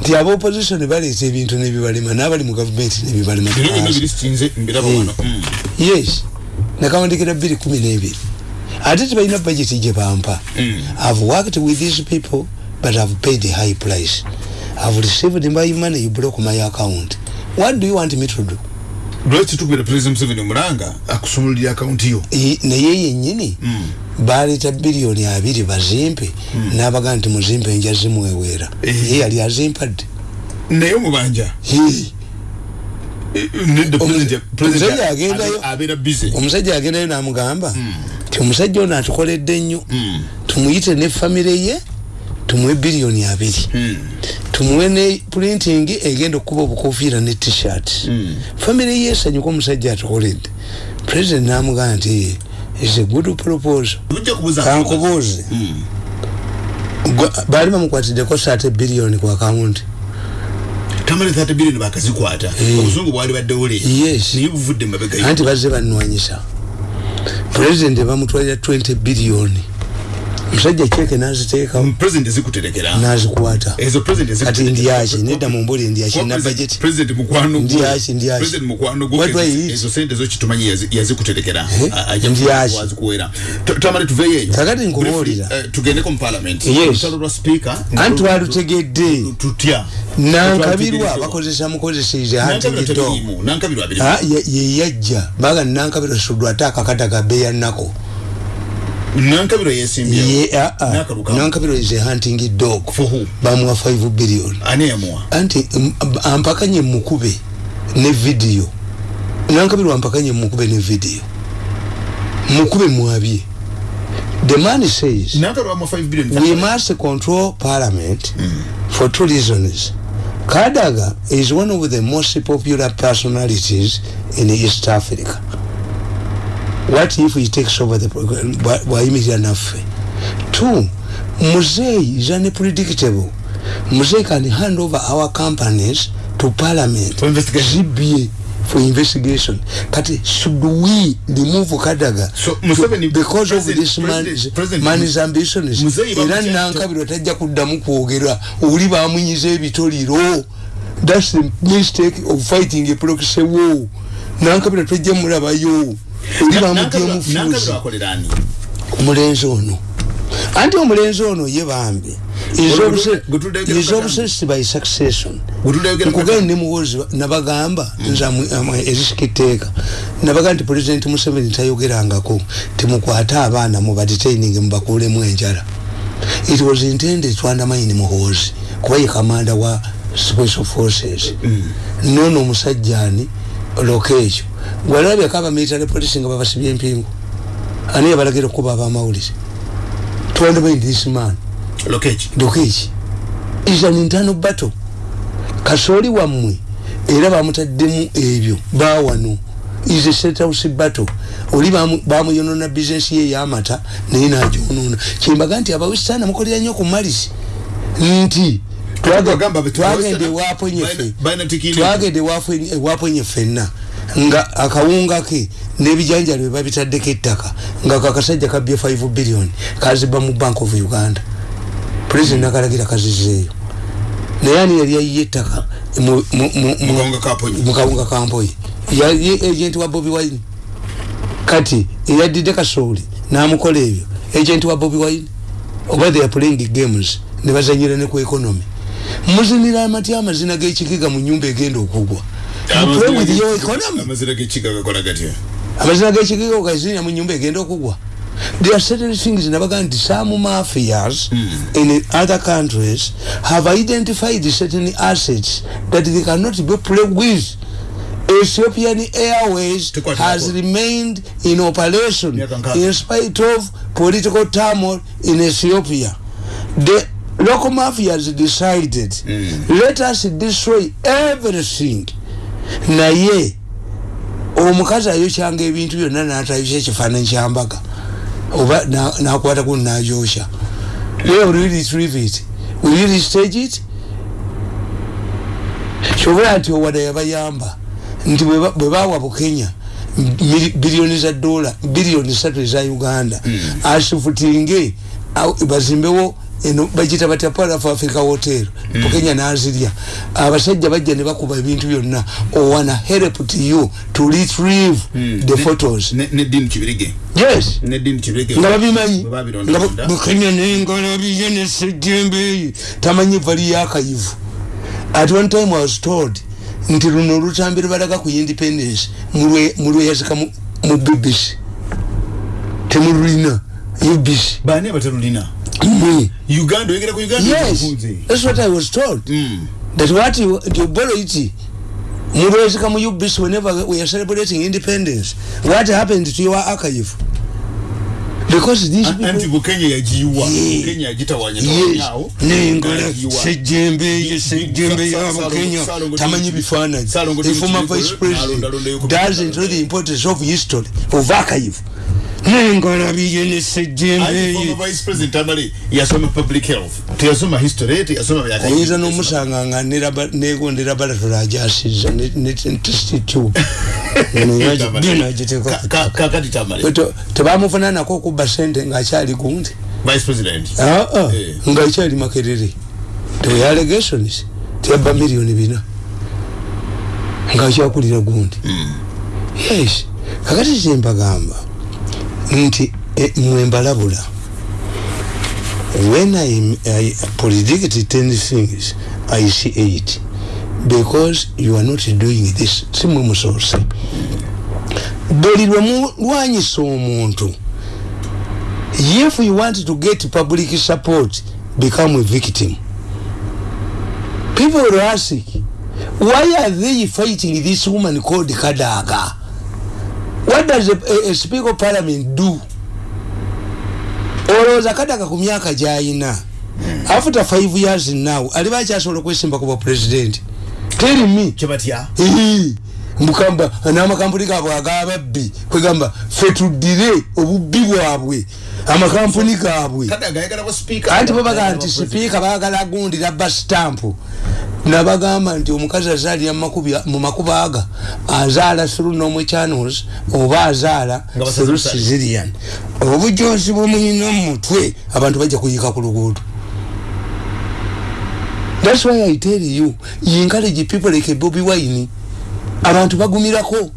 Nti aba opposition baleeta ebintu nebibalema n'abali mu gavumenti nebibalema bino byonna biri sitinze mbiraba wano Mm. yes. Nakawandikira bbiri kumi n'ebiri ate tebalina budget gye bampa i've worked with these people but i've paid a high price. I've received my money you broke my account. What do you want me to do? Lwaki tukubira president museveni omulanga akusumululira akawunti yo. Naye yennyini baleeta biliyoni abiri bazimpe n'abagaa nti muzimpe nja zimweweera Eh. ye yali azimpadde. Naye omubanja? President omusajja agendayo. omusajja agendayo n'amugamba ti omusajja ono atukoledde nnyo tumuyite ne famire ye tumuwe biliyoni abiri. Tumuwe ne printing egenda okukuba obukofiira ne t-shirt. Famire ye esanyuka omusajja atukoledde. President n'amugamba nti is a good proposal. Kankubuuze baali bamukwatiddeko saate biliyoni ku akawunti tamale 30 billion bakazikwata. Obuzungu bwali baddewo leero Yes. naye buvudde mabega anti bazze bannwanyisa president bamutwalira 20 biliyoni omusajja kyeke n'aziteekawo. President zikuterekera n'azikwata. Ezo president kati ndyaki nedda mu mbuli ndyaki na budget? president mukwano Ndyaki, ndyaki. president mukwano I ezo- sente zo kitumanyi yazi- yazikuterekera. Eh? Ajja Ndyaki. wazikuwera tamale tuveyo eyo Kakati nkubuulira. Eh, tugendeko mu parliament. Yes. lwa speaker. Anti twalutegedde tutya? Nankabirwa bakozesa mukozeseize nankabirwa hantigido teriimu nankabirwa abiri ye yajja. Baga nankabirwa suddwa ate akakata ga beya nako nankabirwa yesimbyewo Ye- ah. Nakalukamu. nankabirwa is a hunting dog. For who? bamuwa 5 billion. Ani yamuwa anti ampakanye mukube ne vidiyo nankabirwa ampakanye mukube ne vidiyo mukube mwabye. The man says nankabirwa amuwa 5 billion. We must control parliament for two reasons. Kadaga is one of the most popular personalities in east africa what if he takes over the program Bwa- bwayimirira naffe? Two muzeyi is unpredictable. Muzeyi can hand over our companies to parliament For investigation. zibye for investigation. Kati should we remove kadaga? So, Museveni- because of this man, President- President- man's ambitions Muzeyi era bamutya- nankabirwa tajja kuddamu kwogera. Oli bamunyiza ebitoliro. Thats the mistake of fighting a proxy war. Nankabirwa tajja mulabayo akolera ani? Omulenzi ono. Anti omulenzi ono ye bambi. Is obsessed by succession. Nkugenda kagame. ne muwozi nabagamba nze amu- amu- erisiki teeka nabagamba nti president museveni tayogerangako timukwate abaana mubadetaining mubakuulemu enjala. It was intended to undermine muhoozi kuba ye kamanda wa special forces. Nono omusajja ani loka ekyo gwalabyeko abamilitary police nga babasibye empingu? Ani yabalagira okuba abamawulire undermine this man. Lokeki is an internal battle. Kasooli wammwe era bamutaddemu ebyo bawano is a set house battle. Oli bamuyonona business ye yamata naye najonona kyembaga nti abawesitana mukolera nnyo ku malisi nti twagende ewaponye fenna. Nga akawunga ke n'ebijanjalo bye babitaddeko ettaka nga kakasajja kabye 5 billion kaziba mu bank of uganda. President akalagira kazizeeyo naye ani yali ayiye ettaka mukawunga kampoyi. Yali agent wa bobi wine. Kati eyaddidde kasooli n'amukola ebyo agent wa bobi wine. Oba they are playing games ne bazanyira ne ku economy muzinira amatya amazina g'ekikiga mu nyumba egenda okugwa. Amazina g'ekikiga okazinira mu nyumba egenda okugwa. There are certain things nabaga nti some mafias mm. in other countries have identified certain assets that they cannot be played with. Ethiopian Airways has remained in operation in spite of political turmoil in Ethiopia. The local mafias decided, mm. let us destroy everything. Naye, omukazi ayokyanga ebintu byonna n'atayokya ekifaananyi kyambaga oba nakwata ku najosha where will you retrieve it will you restage it kyobula nti owada yabayamba nti bwe bawa bukenya biliyoni za dola biliyoni satu eza uganda mm. asifutinge bazimbewo eno bagita batya para for africa hotel mm. bukenya nazirya. Abasajja bajja ne bakuba ebintu byonna. Owana help to you to retrieve mm. the photos. ne, ne din kibirige. Yes. Ne din kibirige. Nga babimanyi. Nga bukenya nengola biye ne sejembe. Tamanyi vali yakayivu at one time i was told nti luno olutambi lubalaga ku independence mulweyazika mu bbc temululina ubc bani abatalulina? me uganda oyegera ku uganda yes. that's what i was told. Mm. that what you, you borrow it mulweyazika mu ubc whenever we are celebrating independence. What happened to your archive? Because these people anti bukenya yajiwa bukenya yajitawanya tawanyao nengola sejembe sejembe ya bukenya tamanyi bifananyi the former vice president doesn't know the importance of history of archive nengola biyene sejembe vice president amali yasoma public health. Tiyasoma history tiyasoma byaka yiza no musanga nga nera nego ndera bala tulajasiza ne test tube kakati tamale tebamufuna nako kuba sente ngaakyali gundi aa eh. ngaakyali makerere tewe allegations teyabba miliyoni bina. Ngaakyakulira gundi mm. yes. Kakati kyembagamba nti e, mwembalabula when I, I predict 10 things I see 8 because you are not doing this simwe musoose. Buli lwemulwanyisa omuntu if you want to get public support become a victim. People will ask why are they fighting this woman called kadaga what does a, a, a speaker of parliament do? Olowooza kadaga ku myaka gyayina. After five years now aliba akyasobola okwesimba kuba president tell me. Kyebatya mukamba n'amakampuni gaabwe agababbi kwegamba fe tuddire obubbi bwabwe amakampuni gaabwe. Anti babagaa nti sipiika baagala agundira bastampu nabagamba nti omukazi azaalira mu makuba aga azaala through normal channels oba azaala through cesarian obujozi bwemuyina mumutwe abantu bajja kuyika ku luguudo. Thats why i tell you encourage people like bobi wine. Abantu bagumirako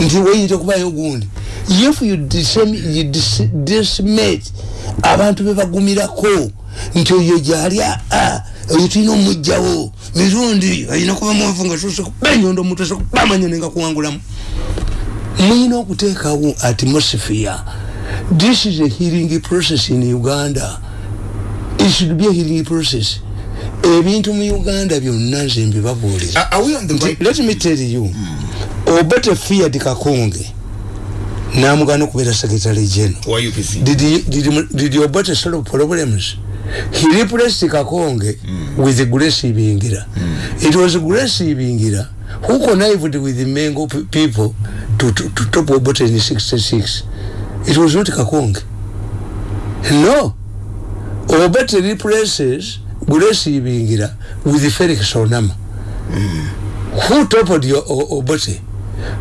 nti weyita okubayo gundi if you decimate abantu bebagumirako nti oyo gyali oyo tulina omugjawo mirundi ayina kuba mwavu nga sosebenyondo omuntu sekubamanya nenga kuwangulamu. Muyina okuteekawo atmosphere. This is a healing process in uganda. It should be a healing process. Ebintu mu uganda byonna nze mbibabuulira. Let me tell you mm. obote feared kakonge namugana okubeera secretary general. Did, did, did obote solve problems he replaced kakonge mm. with grace ibingira mm. it was grace ibingira who connived with the mengo people to to, to, to top Obote in 66. It was not Kakonge. No. Obote replaces Gulesi Bingira with Felix Onama. Mm. Who toppled your Obote?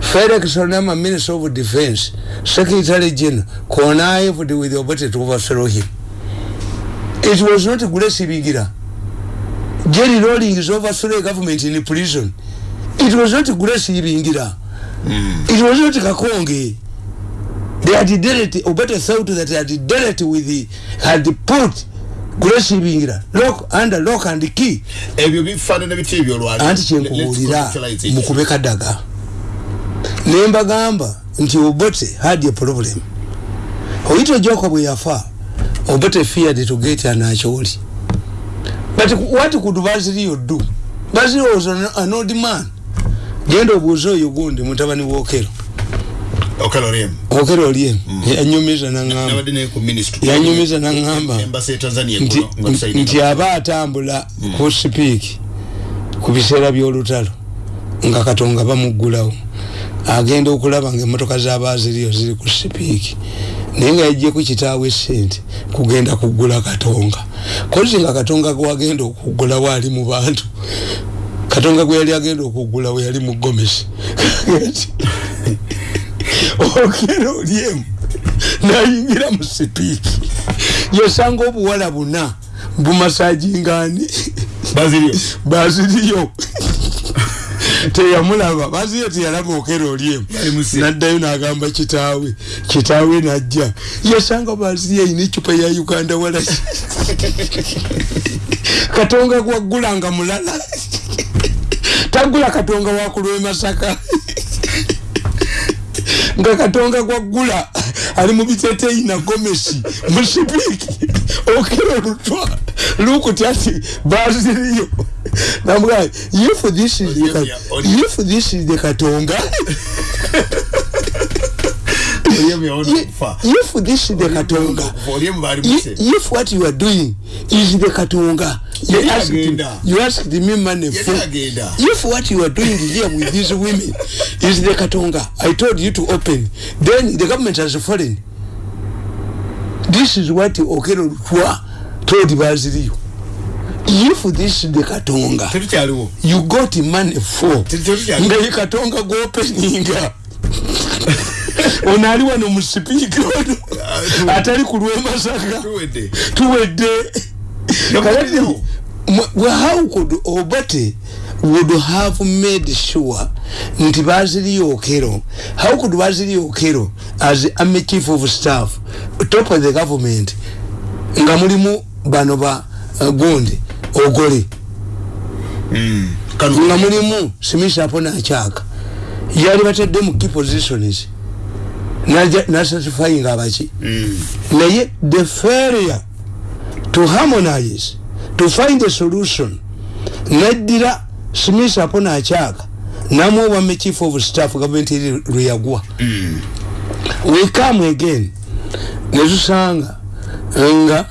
Felix Onama, Minister of Defense, Secretary General, connived with Obote to overthrow him. It was not Gulesi Bingira. Jerry Rawlings overthrew a government in prison. It was not Gulesi Bingira. Mm. It was not Kakonge. They had dealt, or better thought that they had dealt with the, had put Gulesi Bingira, lock, under lock and key. Ebyo bifana na biti ebyo lwali. Anti chenkuhulira mukubeka daga. Nemba gamba, nti Obote had a problem. Oito joko bwe yafa, Obote feared to get an acholi. But what could Basilio do? Basilio was an, an old man. genda obuuza oyo gundi mutabani wokero okero oliem mm. yanyumiza naŋamba yanyumiza naŋamba nti aba atambula mm. ku sipiiki ku biseera by'olutalo nga katonga bamuggulawo agenda okulaba nga emotoka zabaziriyo ziri ku sipiiki naye nga yajjeku kitaawe sente kugenda kuggula katonga. Kozi nga katonga gwagenda okuggulawo ali mu bantu. Katonga gwe yali agenda okugula we yali mugomesi okera olyemu nayingira mu sipiiki. Yosanga obuwala buna bumasajingani baziriyo teyamulaba baziriyo teyalaba okera olyemu naddayo nagamba kitaawe kitaawe najja. Yosanga baziriyo ayina ecupa ya uganda walaki katonga gwagulanga mulala. Tagula katonga wakulwe masaka. Nga katonga gwagula ali mu biteteyi na gomesi musipiki okero lutwa lukuti ati baziriyo namugaa if this is the, if this is the katonga. If this is the katonga. If what you are doing is the katonga. You asked, you asked me money for if what you are doing here with these women is the katonga. I told you to open. Then the government has fallen. This is what okero lutwa told baziriyo. If this is the katonga you got money for nga ye katonga goopeninga ono ali wano mu sipiika ono atali ku lwemasaka tuwedde. How could obote would have made sure nti baziriyo okero how could baziriyo okero as army chief of staff top of the government nga mulimu bano ba uh, gundi ogole mm. nga mulimu simisa apo nakyaka yali batedde mu key positions nasatisfying abaki mm. naye the failure to harmonize to find a solution naddira smith apo nakyaka namuobame chief of staff government eri lweyagwa mm. we come again netusanga nga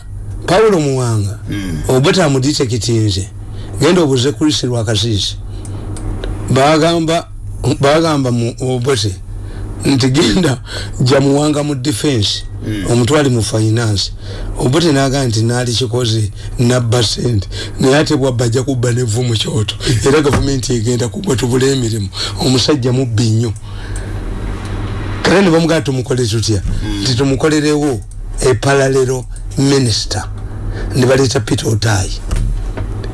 paulo muwanga mm. obeta amuditekitinze genda obuze kulisi lwakasisi bagamba bagamba mu obote nti genda jamuwanga mu defense mm. omutwali mu finance. Obote naga nti nali kikoze nabba sente naye ate bwabba ajja kubba nevu mu kyoto. Era gavumenti egenda kugwa tubula emirimu. Omusajja mubbi nnyo. Kale ne bamugaa tumukole tutya? Mm. nti tumukolerewo epalalero minisita ne baleeta peter otayi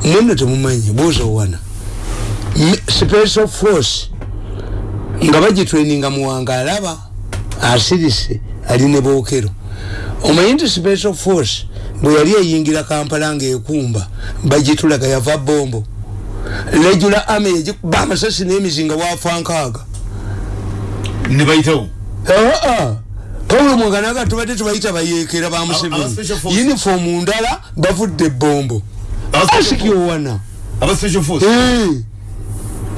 mwenno temumanyi buuza owana. Special force nga bagitraininga muwanga alaba asirise ali ne bookero. Omanyi nti special force bwe yali eyingira kampala ngaekumba bagitulaga yava bombo regula ame yagikuba amasasi n'emizinga wafa nkaaga nebayitawo paulo mwanga naga tubadde tubayita bayeekera bamuseveni uniform ndala bavudde bombo asikiowana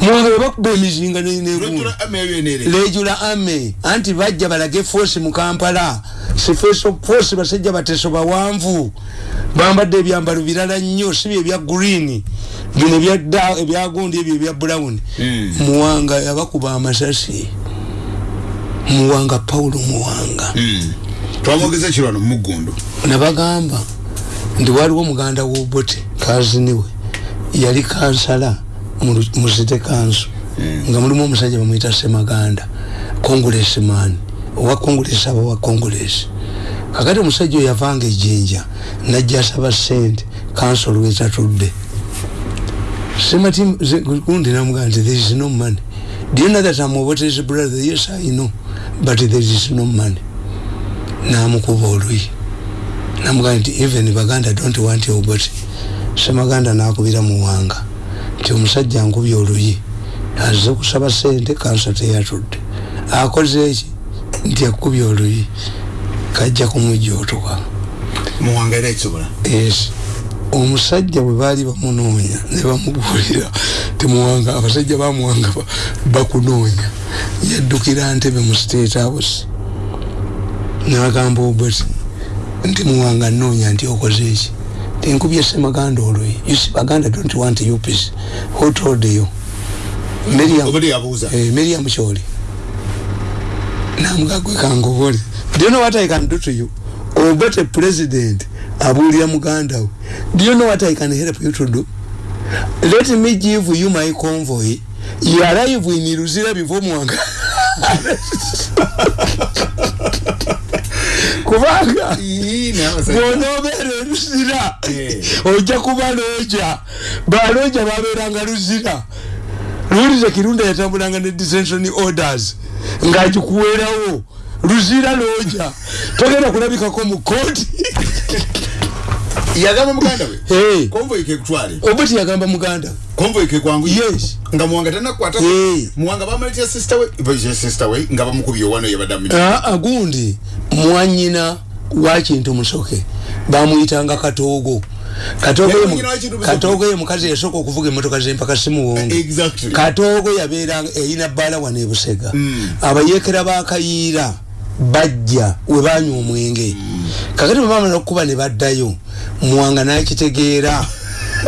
mwanga bakuba emizinga negula ame anti bajja balage force mu kampala. Force basajja bateso bawanvu. Bambadde ebyambalo birala nnyo si byebya green. Bino ebyagundi ebyo ebya brown. Muwanga yabakuba amasasi muwanga paulo muwanga. Twamwogeza ekirwano mumugundu nabagamba nti waliwo muganda wobote kaziniwe yali kansala mu Lu- mu city council nga mulimu omusajja bamuyita semaganda congressman owa congress aba wa congress. Kakati omusajja oyo yavanga ejjinja najja asaba sente council lwetatudde semati gundi namugamba nti there is no money do you know that I'm Obote's brother yes I know but there is no money. Namukuba oluyi namugamba nti even baganda don't want your body semaganda nakubira muwanga nti omusajja nkubye oluyi aze kusaba sente kansa teyatudde akoze eki nti akubye oluyi kajja kumujootoka muwanga era ekisobola yes omusajja bwe baali bamunoonya ne bamubuulira temuwanga abasajja bamuwanga ba- bakunoonya. Yaddukira ntebe mu state house. Nagamba obati nti muwanga nnoonya nti okoze eki tenkubye semaganda usi baganda don't want peace. Who told you? Miriam- Eh, Miriam Choli. Namugagwe kangobole. Do you know what I can do to you? Obete president abulira muganda we. Do you know what I can help you to do? Let me give you my convoy. You arrive in Luzira before Mwanga. kubanga bwonobeera oluzira Eh. ojja kuba looja balooja babeeranga luzira luwulize kirunda yatambulanga ne dissension orders ng'agikuweerawo luzira looja togenda kulabikako mu kooti yagamba muganda we? Hey. konvoyi kekutwale oba tiyagamba muganda. Konvoyi kekwangu yes. Nga muwanga tanakwata muwanga bamalitya sister we sister we nga bamukubye owano yabadde amu aa gundi mwanyina wa kintu musoke bamuyitanga katoogo. Katoogo ye mukazi yasooka okuvuga emotoka zempaka simuwonge. Exactly. Katoogo yabeera eyina bbaala wano ebusega abayeekera bakayiira bajja we banywa omwenge. Kakati bwe bamala okukuba ne baddayo muwanga nakitegeera.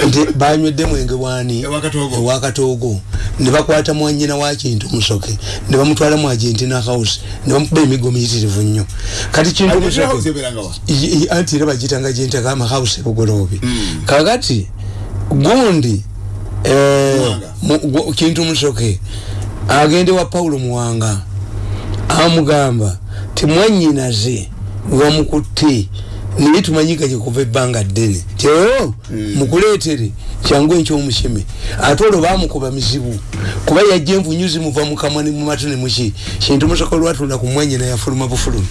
Nti banywedde mwenge bwani? Ewa Katoogo. ewa katoogo ne bakwata mwanyina wa kintu musoke. Ne bamutwala mu argentina house. Ne bamukuba emigo miyitirivu nnyo. Kati kintu anti era bagitanga gyentaka amahausi ebugoloobi kakati gundi eh, kintu musoke agende wa paulo muwanga amugamba timwanyinaze wamukutte naye tumanyiganye kuva ebbanga ddene. Ti o mukuleetere kyangu enkyomusheme ate olwo bamukuba mizibu. Kuba yajja envunyu zimuva mukamwa ne mumatu ne muki kintu musoke olwatula ku mwanyina yafuluma bufulumi.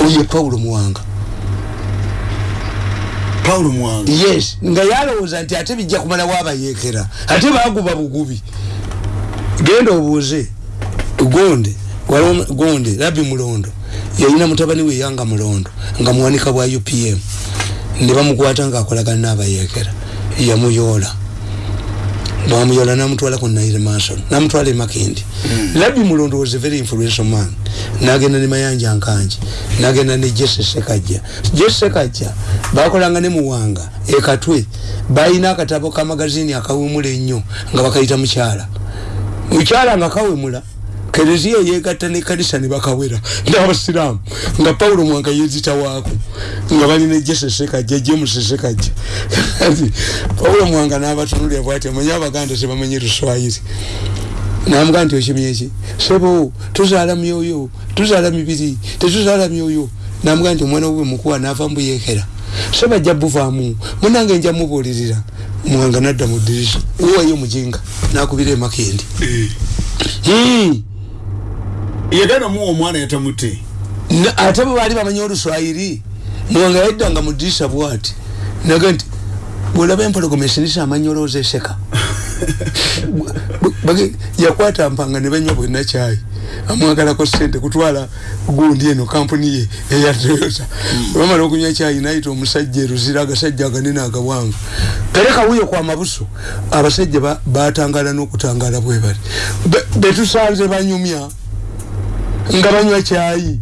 Oye paulo muwanga. Paulo muwanga? Yes. Nga yalowooza nti ate bijja kumalawo abayeekera ate baguba bugubi. Genda obuuze gonde waliwo gonde labbi mulondo yalina mutabani we yanga mulondo nga muwanika bwa upm ne bamukwata ngaakolagana n'abayeekera. Yamuyoola bamuyoola namutwala ku naire mason namutwala e makindi labbi mulondo was a very influential man. Nagenda ne mayanja nkanji nagenda ne jesse sekajja jesse sekajja bakolanga ne muwanga ekatwe balina akatabo ka magazini akawemula ennyo nga bakayita mukyala. Mukyala nga kawemula kereziya yegatta ne kanisa ne bakawera. N'abasiraamu nga pawulo mwanga yezitawaako nga balina sekajja Kati pawulo mwanga n'abatunulira bwati amanye abaganda tebamanyi luswayiri. Namugaa nti okimye eki sebo tuzaala myoyo tuzaala mibiri tetuzaala myoyo. Namugaa nti omwana we mukuwa naava mbuyekera seba ajja buvaamu munange nja mubuulirira mwanga nadda mu ddirisa uwayo mujinga nakubira emakindi Hmm. Yagana muwa omwana yatamutte Na- ate bwe baali bamanyi oluswayiri mwanga yaddanga mu ddirisa bwati. Naga nti bwolaba empologoma esinisa amanyolooza eseka. Yakwata mpanga ne banywa bwenna kyayi amwagalako sente kutwala gundi eno kampuni ye eya toyota. Bamala okunywa kyayi nayita omusajja eruzira agasajja aganene agawanvu tereka wuyo kwa mabuso abasajja ba- batangala n'okutangala bwe bali. Be- betusanze banyumya nga banywa kyayi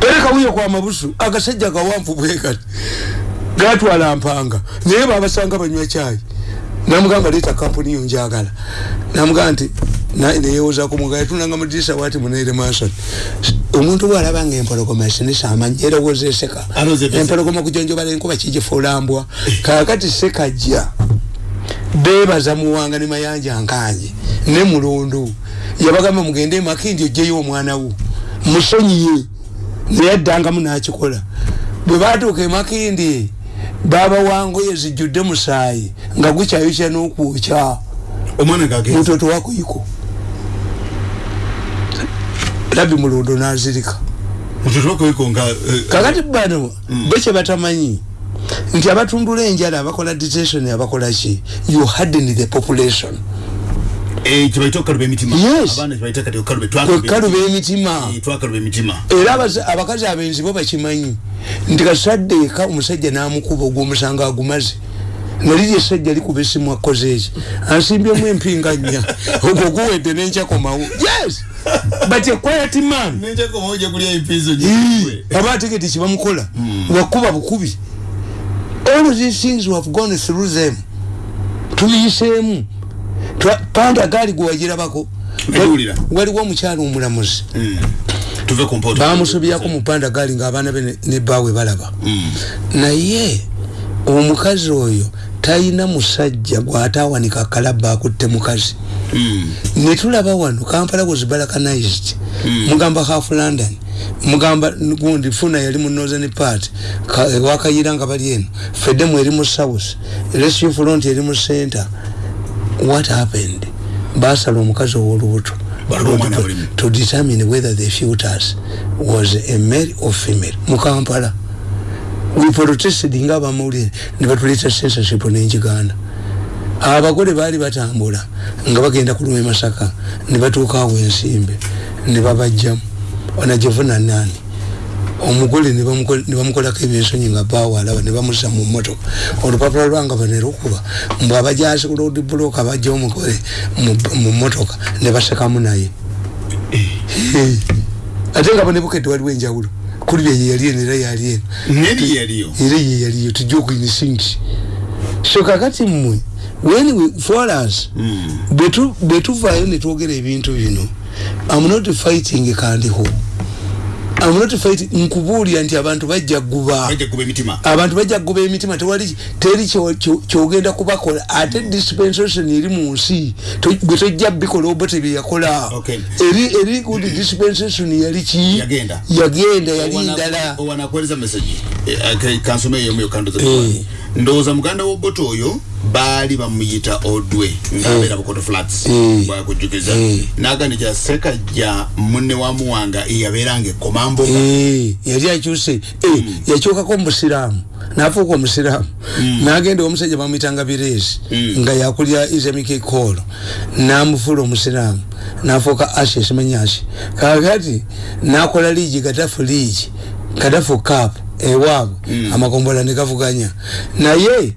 tereka wuyo kwa mabusu agasajja gawanvu bwekati gatwala mpanga. Naye babasanga banywa kyayi namugamba leeta kampuni yo njagala. Namugamba nti neyewozaku muga yatunanga mudirisa wati munaire mason omuntu bwalabanga empologoma esinisa amanyi erowoza eseka. Empologoma kujonjobala enkuba kigifulambwa kakati sekajja bebaza muwanga ne mayanja nkanje ne mulundu. Yabagamba mugende makindi ojeyo omwana wo. Musonyiye naye addangamu nakikola. Bwe batuuka emakindi baba wangoye zijjudde musaayi nga gukyayokya n'okwokya. Mutoto wakuyiko labi mulundu nazirika. Kakati bano bekye batamanyi nti abatundula enjala abakola detention abakola ki? You harden the population. Kwekaluba emitima era abakazi abenzi bo bakimanyi. Nti kasaddeeka omusajja namukuba ogwomusanga agumaze. Nali lyesajja likuba esimu akoze eki ansimbyemu empinganya. Ogwo guwedde nenkyakomawo yes! But a quiet man. Aba ategete kibamukola wakuba bukubi all these things we have gone through them. Tubiyiseemu panda gaali gwewagirabako waliwo omukyalo omulamuzi. Bamusobyako mupanda gaali ngaabaana be nebaawe balaba. Naye omukazi oyo talina musajja gwatawanika kalaba akutte mukazi. Netulaba wano kampala was balkanized. Mugamba half london mugamba gundi funa yali mu northern part. Wakayira nga bali eno. Fedemu eri mu south rescue front eri mu center. What happened? Basala omukazi owolubuto. To determine whether the fetus was a male or female. Mukampala we protested nga abamawulire nebatuleta censorship nenjiganda. Abagole baali batambula nga bagenda kuluma emasaka nebatuuka awo ensimbe nebabajjamu onajevuna nani? Omugole nebamukolako ebyensonyi nga bawalaba nebamusa mu motoka olupapula lwanga banerukuba mbwe abajasi ku road block abajja omugole mu motoka nebasekamu naye. Ate nga bonebukedde waliwo enjawulo. Kuli byeyeyali eno era yali eno. Era yeyaliyo tujja okuinisinki so kakati mmwe when we for us bwetuvayo netwogera ebintu bino am not fighting kandiho I'm not fighting nkubuulira nti abantu bajja guba abantu bajja guba emitima. Tewali teri kyogenda kubakola. Ate dispensation eri mu nsi gwe tojja bikola oba tebyeyakola eri eri good dispensation yali ki? Yagenda. Yali ndala. ndowooza muganda woboto oyo baali bamuyita odwe ngabeera bukoto flats bwakujjukiza nagandikira sekajja munne wa muwanga eyabeeranga ekomamboga yali akyuse yakyukako omusiraamu nafuuka omusiraamu. Nagenda omusajja bamuyitanga bireesi nga yakulya islamic call namufuula omusiraamu. Nafuuka ashi esimanyi ashi kakati nakola liigi gatafu liigi gatafu kapu ewaabwe. Amakombola negavuganya naye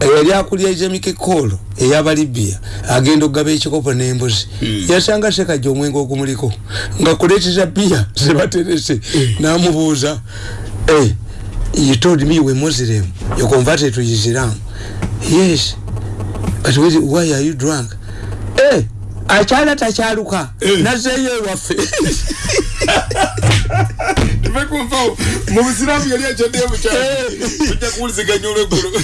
eyali akulya islamic call eyabalibia agenda okugaba ekikopo n'embuzi. Yasanga sekajja omwenge ogumuliko nga kuleeteza bia zebaterese namubuuza you told me were muslim you converted to islam. Yes. But why are you drunk? Eh akyala takyaluka nazeeyo ewaffe tuvekumvawo mu busiramu yali akyaddeyo mukyalo tujja kuwuliziganya olweggulu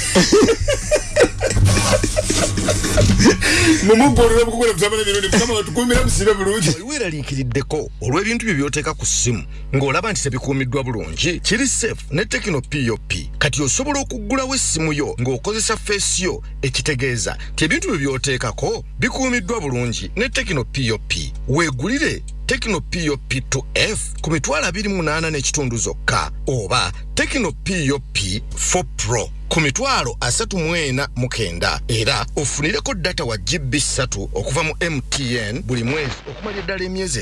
mumuggolera mukukola kusaba n'emirundi mukama batukuumira musibe bulungi wali weeraliikiriddeko olw'ebintu bye byoteeka ku ssimu ng'olaba nti tebikuumiddwa bulungi kiri safe ne tekino pop kati osobola okuggulawo essimu yo ng'okozesa feesiyo ekitegeeza ti ebintu bye byoteekako bikuumiddwa bulungi ne tekino pop weegulire tekino pop 2f ku mitwalo 28 n'ekitundu zokka. Oba tekino pop 4 pro ku mitwalo asatu mu ena mu kenda era ofunireko data wa gb 3 okuva mu mtn buli mwezi. Okumala eddala emyezi